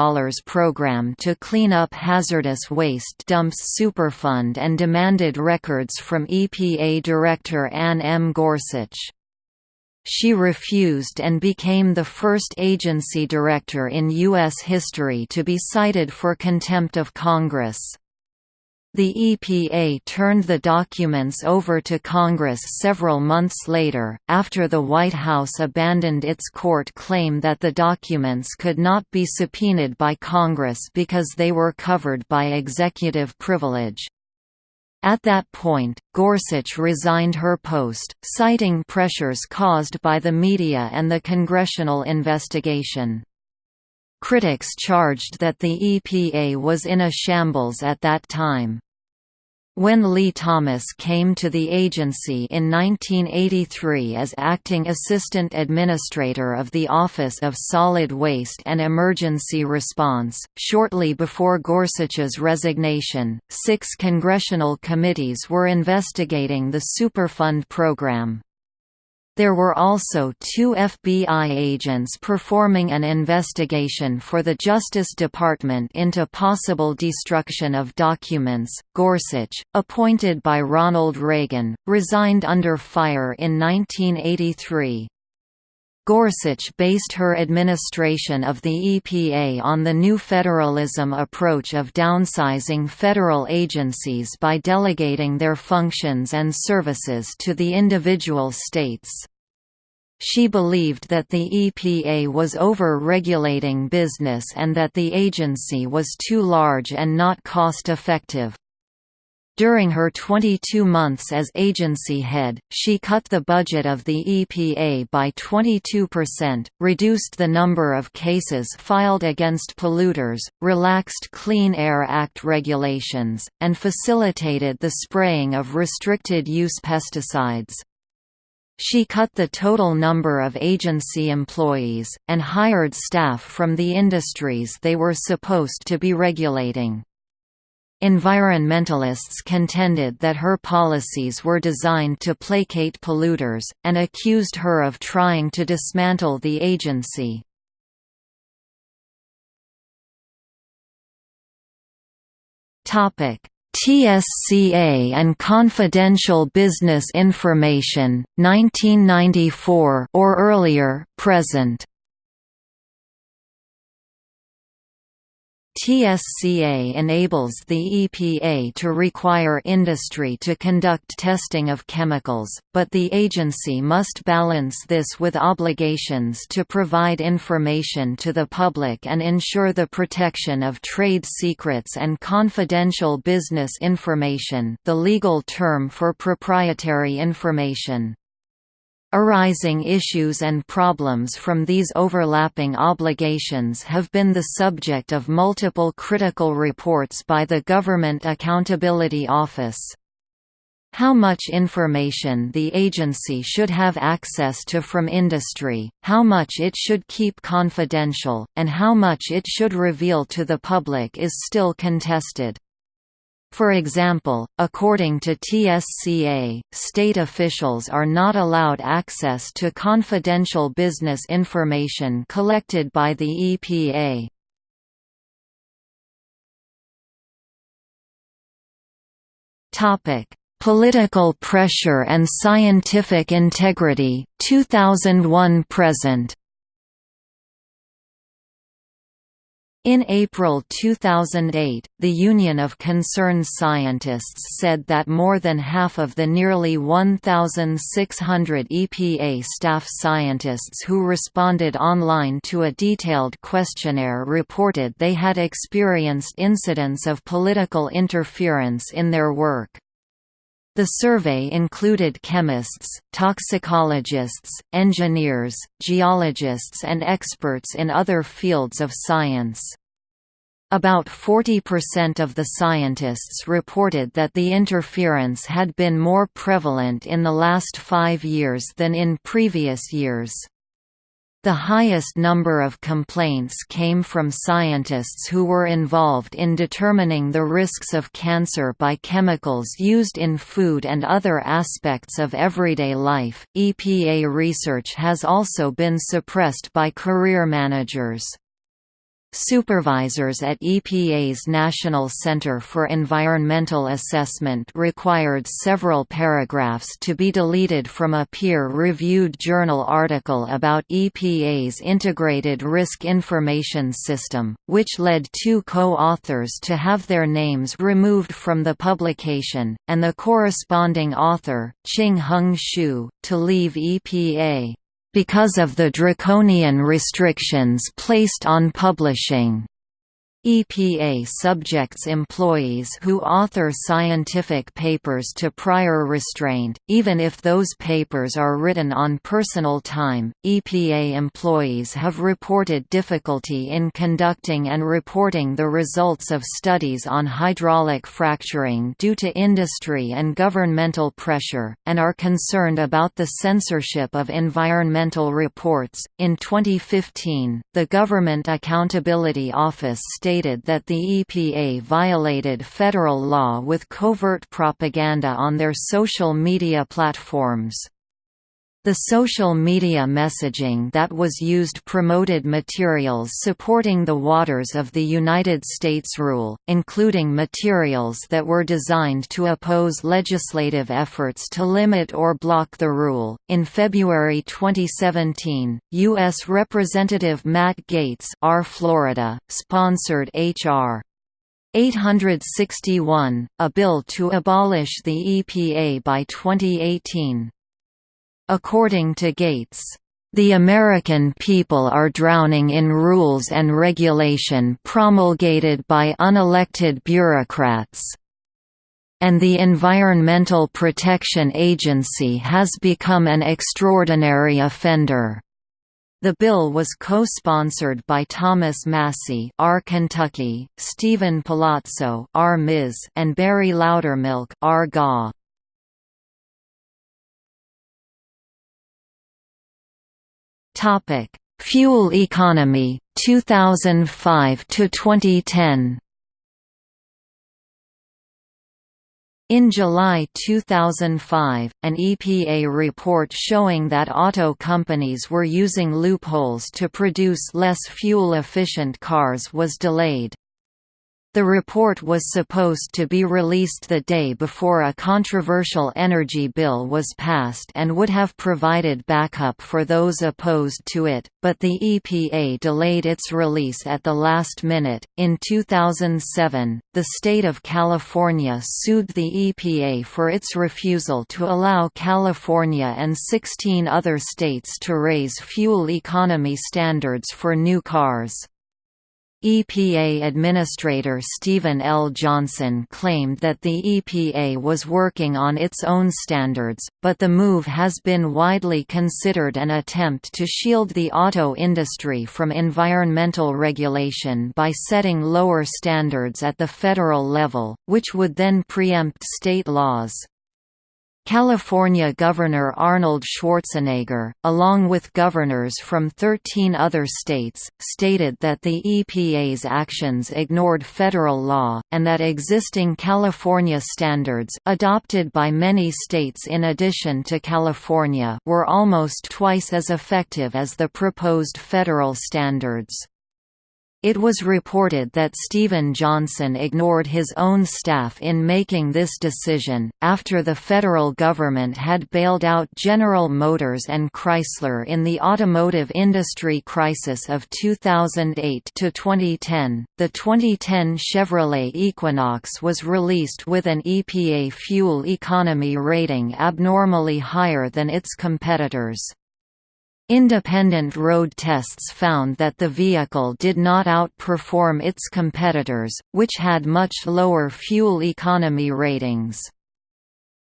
program to clean up hazardous waste dumps Superfund and demanded records from EPA Director Anne M. Gorsuch. She refused and became the first agency director in U.S. history to be cited for contempt of Congress. The EPA turned the documents over to Congress several months later, after the White House abandoned its court claim that the documents could not be subpoenaed by Congress because they were covered by executive privilege. At that point, Gorsuch resigned her post, citing pressures caused by the media and the congressional investigation. Critics charged that the EPA was in a shambles at that time. When Lee Thomas came to the agency in 1983 as acting assistant administrator of the Office of Solid Waste and Emergency Response, shortly before Gorsuch's resignation, six congressional committees were investigating the Superfund program. There were also two FBI agents performing an investigation for the Justice Department into possible destruction of documents. Gorsuch, appointed by Ronald Reagan, resigned under fire in 1983. Gorsuch based her administration of the EPA on the new federalism approach of downsizing federal agencies by delegating their functions and services to the individual states. She believed that the EPA was over-regulating business and that the agency was too large and not cost-effective. During her 22 months as agency head, she cut the budget of the EPA by 22%, reduced the number of cases filed against polluters, relaxed Clean Air Act regulations, and facilitated the spraying of restricted-use pesticides. She cut the total number of agency employees, and hired staff from the industries they were supposed to be regulating. Environmentalists contended that her policies were designed to placate polluters, and accused her of trying to dismantle the agency. TSCA and Confidential Business Information, 1994 or earlier, present TSCA enables the EPA to require industry to conduct testing of chemicals, but the agency must balance this with obligations to provide information to the public and ensure the protection of trade secrets and confidential business information the legal term for proprietary information. Arising issues and problems from these overlapping obligations have been the subject of multiple critical reports by the Government Accountability Office. How much information the agency should have access to from industry, how much it should keep confidential, and how much it should reveal to the public is still contested. For example, according to TSCA, state officials are not allowed access to confidential business information collected by the EPA. Political pressure and scientific integrity 2001 present In April 2008, the Union of Concerned Scientists said that more than half of the nearly 1,600 EPA staff scientists who responded online to a detailed questionnaire reported they had experienced incidents of political interference in their work. The survey included chemists, toxicologists, engineers, geologists and experts in other fields of science. About 40% of the scientists reported that the interference had been more prevalent in the last five years than in previous years. The highest number of complaints came from scientists who were involved in determining the risks of cancer by chemicals used in food and other aspects of everyday life. EPA research has also been suppressed by career managers. Supervisors at EPA's National Center for Environmental Assessment required several paragraphs to be deleted from a peer-reviewed journal article about EPA's Integrated Risk Information System, which led two co-authors to have their names removed from the publication, and the corresponding author, Ching-Hung Hsu, to leave EPA because of the draconian restrictions placed on publishing. EPA subjects employees who author scientific papers to prior restraint, even if those papers are written on personal time. EPA employees have reported difficulty in conducting and reporting the results of studies on hydraulic fracturing due to industry and governmental pressure, and are concerned about the censorship of environmental reports. In 2015, the Government Accountability Office stated stated that the EPA violated federal law with covert propaganda on their social media platforms. The social media messaging that was used promoted materials supporting the Waters of the United States rule, including materials that were designed to oppose legislative efforts to limit or block the rule. In February 2017, U.S. Representative Matt Gaetz, R. Florida, sponsored H.R. 861, a bill to abolish the EPA by 2018. According to Gaetz, the American people are drowning in rules and regulation promulgated by unelected bureaucrats. And the Environmental Protection Agency has become an extraordinary offender. The bill was co-sponsored by Thomas Massie R. Kentucky, Steven Palazzo R. Ms. and Barry Loudermilk R. GA.
Topic: Fuel economy 2005 to 2010.
In July 2005, an EPA report showing that auto companies were using loopholes to produce less fuel-efficient cars was delayed. The report was supposed to be released the day before a controversial energy bill was passed and would have provided backup for those opposed to it, but the EPA delayed its release at the last minute. In 2007, the state of California sued the EPA for its refusal to allow California and 16 other states to raise fuel economy standards for new cars. EPA Administrator Stephen L. Johnson claimed that the EPA was working on its own standards, but the move has been widely considered an attempt to shield the auto industry from environmental regulation by setting lower standards at the federal level, which would then preempt state laws. California Governor Arnold Schwarzenegger, along with governors from 13 other states, stated that the EPA's actions ignored federal law, and that existing California standards adopted by many states in addition to California were almost twice as effective as the proposed federal standards. It was reported that Stephen Johnson ignored his own staff in making this decision, after the federal government had bailed out General Motors and Chrysler in the automotive industry crisis of 2008 to 2010. The 2010 Chevrolet Equinox was released with an EPA fuel economy rating abnormally higher than its competitors. Independent road tests found that the vehicle did not outperform its competitors, which had much lower fuel economy ratings.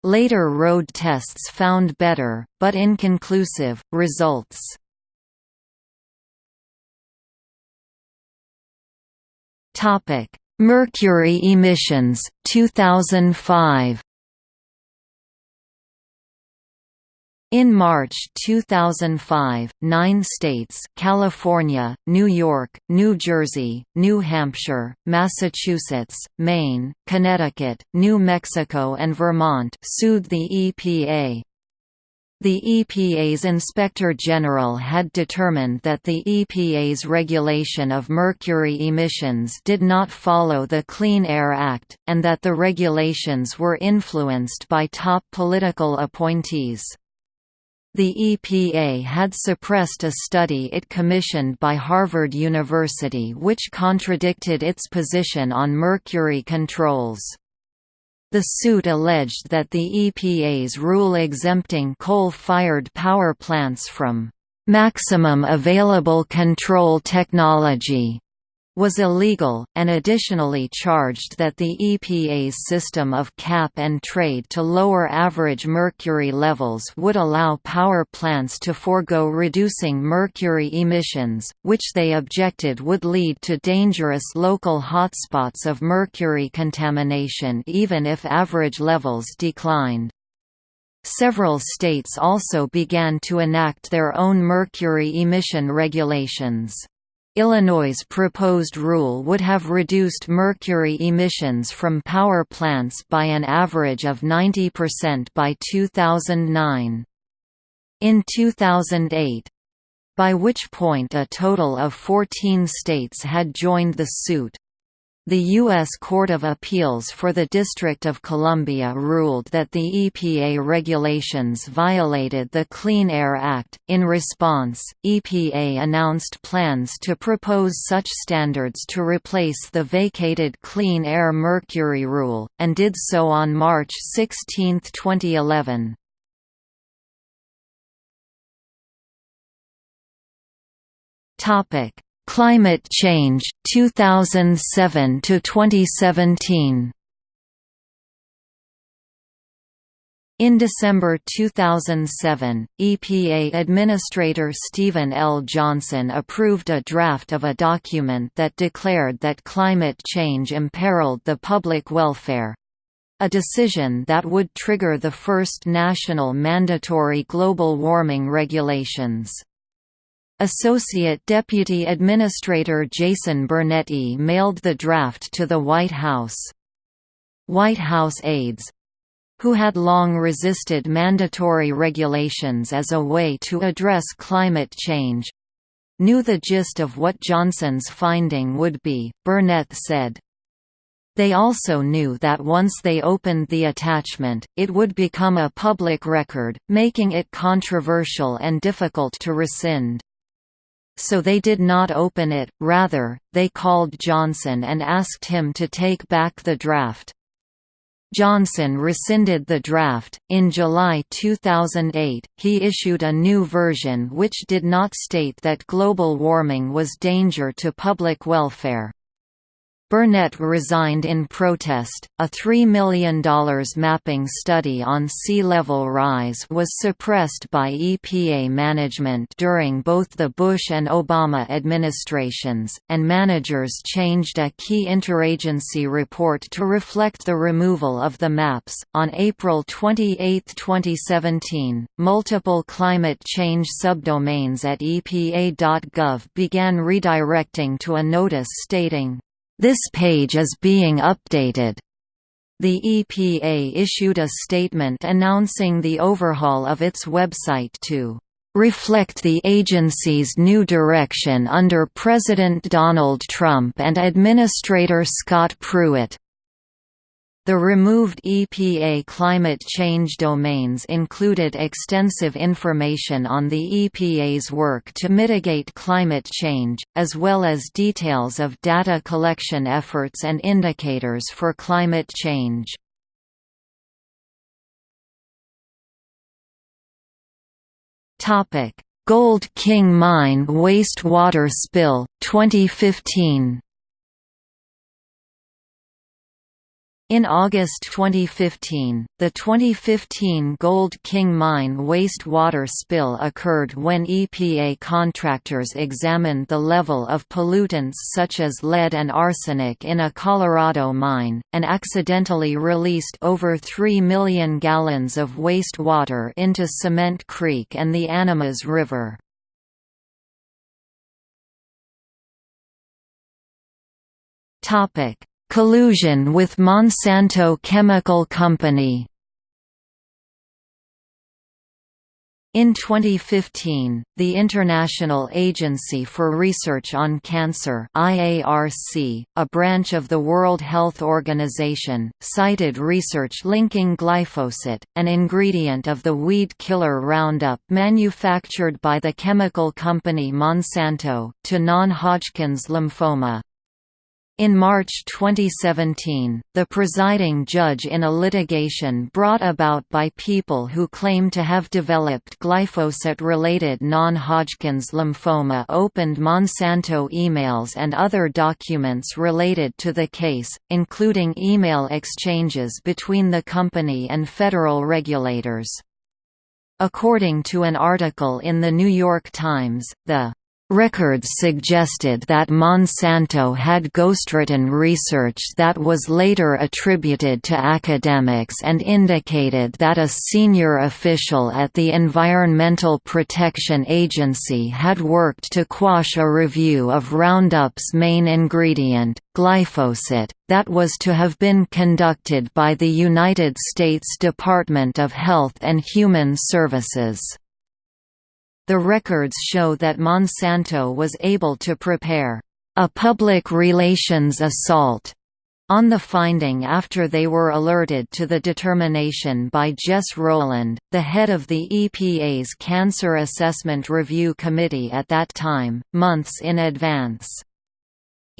Later road tests found better, but inconclusive, results. Mercury emissions 2005 In March 2005, nine states California, New York, New Jersey, New Hampshire, Massachusetts, Maine, Connecticut, New Mexico and Vermont sued the EPA. The EPA's Inspector General had determined that the EPA's regulation of mercury emissions did not follow the Clean Air Act, and that the regulations were influenced by top political appointees. The EPA had suppressed a study it commissioned by Harvard University which contradicted its position on mercury controls. The suit alleged that the EPA's rule exempting coal-fired power plants from maximum available control technology was illegal, and additionally charged that the EPA's system of cap and trade to lower average mercury levels would allow power plants to forego reducing mercury emissions, which they objected would lead to dangerous local hotspots of mercury contamination even if average levels declined. Several states also began to enact their own mercury emission regulations. Illinois' proposed rule would have reduced mercury emissions from power plants by an average of 90% by 2009. in 2008 by which point a total of 14 states had joined the suit. The U.S. Court of Appeals for the District of Columbia ruled that the EPA regulations violated the Clean Air Act. In response, EPA announced plans to propose such standards to replace the vacated Clean Air Mercury rule, and did so on March 16, 2011.
Topic: Climate Change 2007 to 2017
In December 2007, EPA Administrator Stephen L. Johnson approved a draft of a document that declared that climate change imperiled the public welfare—a decision that would trigger the first national mandatory global warming regulations. Associate Deputy Administrator Jason Burnett mailed the draft to the White House. White House aides—who had long resisted mandatory regulations as a way to address climate change, knew the gist of what Johnson's finding would be, Burnett said. They also knew that once they opened the attachment, it would become a public record, making it controversial and difficult to rescind. So they did not open it, rather, they called Johnson and asked him to take back the draft. Johnson rescinded the draft. In July 2008, he issued a new version which did not state that global warming was danger to public welfare. Burnett resigned in protest. A $3 million mapping study on sea level rise was suppressed by EPA management during both the Bush and Obama administrations, and managers changed a key interagency report to reflect the removal of the maps. On April 28, 2017, multiple climate change subdomains at EPA.gov began redirecting to a notice stating, this page is being updated. The EPA issued a statement announcing the overhaul of its website to reflect the agency's new direction under President Donald Trump and Administrator Scott Pruitt. The removed EPA climate change domains included extensive information on the EPA's work to mitigate climate change, as well as details of data collection efforts and indicators for climate change. Gold King Mine wastewater spill, 2015 In August 2015, the 2015 Gold King Mine wastewater spill occurred when EPA contractors examined the level of pollutants such as lead and arsenic in a Colorado mine, and accidentally released over 3 million gallons of wastewater into Cement Creek and the Animas River. Topic Collusion with Monsanto Chemical Company In 2015, the International Agency for Research on Cancer IARC, a branch of the World Health Organization, cited research linking glyphosate, an ingredient of the weed killer Roundup manufactured by the chemical company Monsanto, to non-Hodgkin's lymphoma. In March 2017, the presiding judge in a litigation brought about by people who claim to have developed glyphosate-related non-Hodgkin's lymphoma opened Monsanto emails and other documents related to the case, including email exchanges between the company and federal regulators. According to an article in The New York Times, the Records suggested that Monsanto had ghostwritten research that was later attributed to academics and indicated that a senior official at the Environmental Protection Agency had worked to quash a review of Roundup's main ingredient, glyphosate, that was to have been conducted by the United States Department of Health and Human Services. The records show that Monsanto was able to prepare a public relations assault on the finding after they were alerted to the determination by Jess Rowland, the head of the EPA's Cancer Assessment Review Committee at that time, months in advance.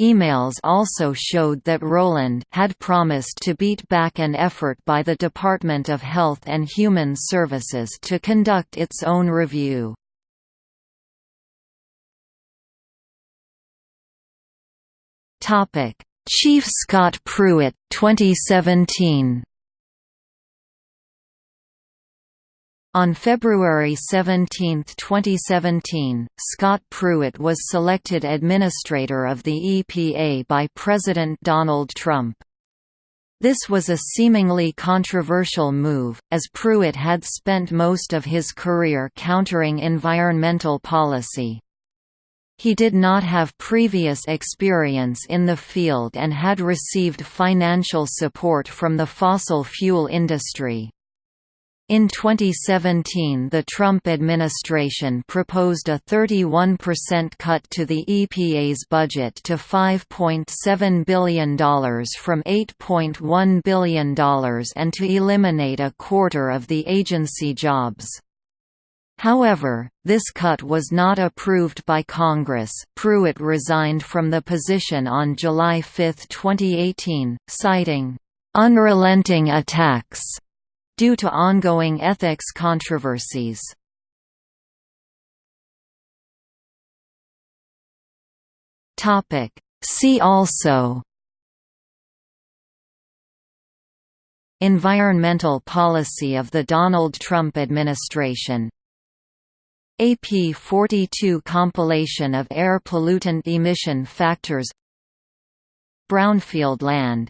Emails also showed that Rowland had promised to beat back an effort by the Department of Health and Human Services to conduct its own review.
Topic: Chief Scott Pruitt 2017.
On February 17, 2017, Scott Pruitt was selected administrator of the EPA by President Donald Trump. This was a seemingly controversial move, as Pruitt had spent most of his career countering environmental policy. He did not have previous experience in the field and had received financial support from the fossil fuel industry. In 2017 the Trump administration proposed a 31% cut to the EPA's budget to $5.7 billion from $8.1 billion and to eliminate a quarter of the agency jobs. However, this cut was not approved by Congress. Pruitt resigned from the position on July 5, 2018, citing unrelenting attacks due to ongoing ethics controversies.
Topic: See also
Environmental policy of the Donald Trump administration AP42 compilation of air pollutant emission factors. Brownfield land.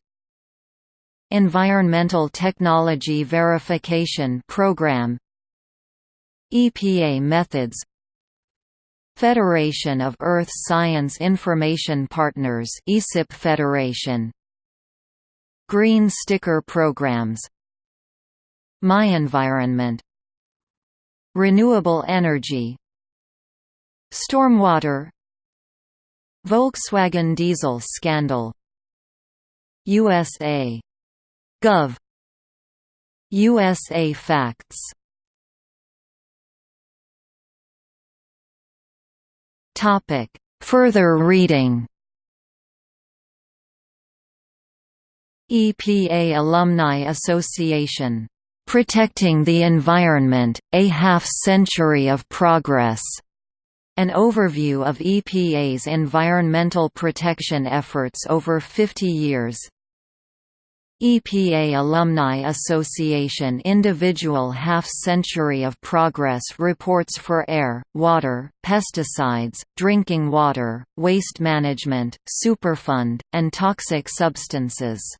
Environmental Technology Verification Program. EPA methods. Federation of Earth Science Information Partners ESIP Federation. Green Sticker Programs. My Environment Renewable energy Stormwater Volkswagen diesel scandal USA. Gov. USA Facts
Topic. Further reading
EPA Alumni Association Protecting the Environment, A Half-Century of Progress. An overview of EPA's environmental protection efforts over 50 years. EPA Alumni Association Individual Half-Century of Progress Reports for Air, Water, Pesticides, Drinking Water, Waste Management, Superfund, and Toxic Substances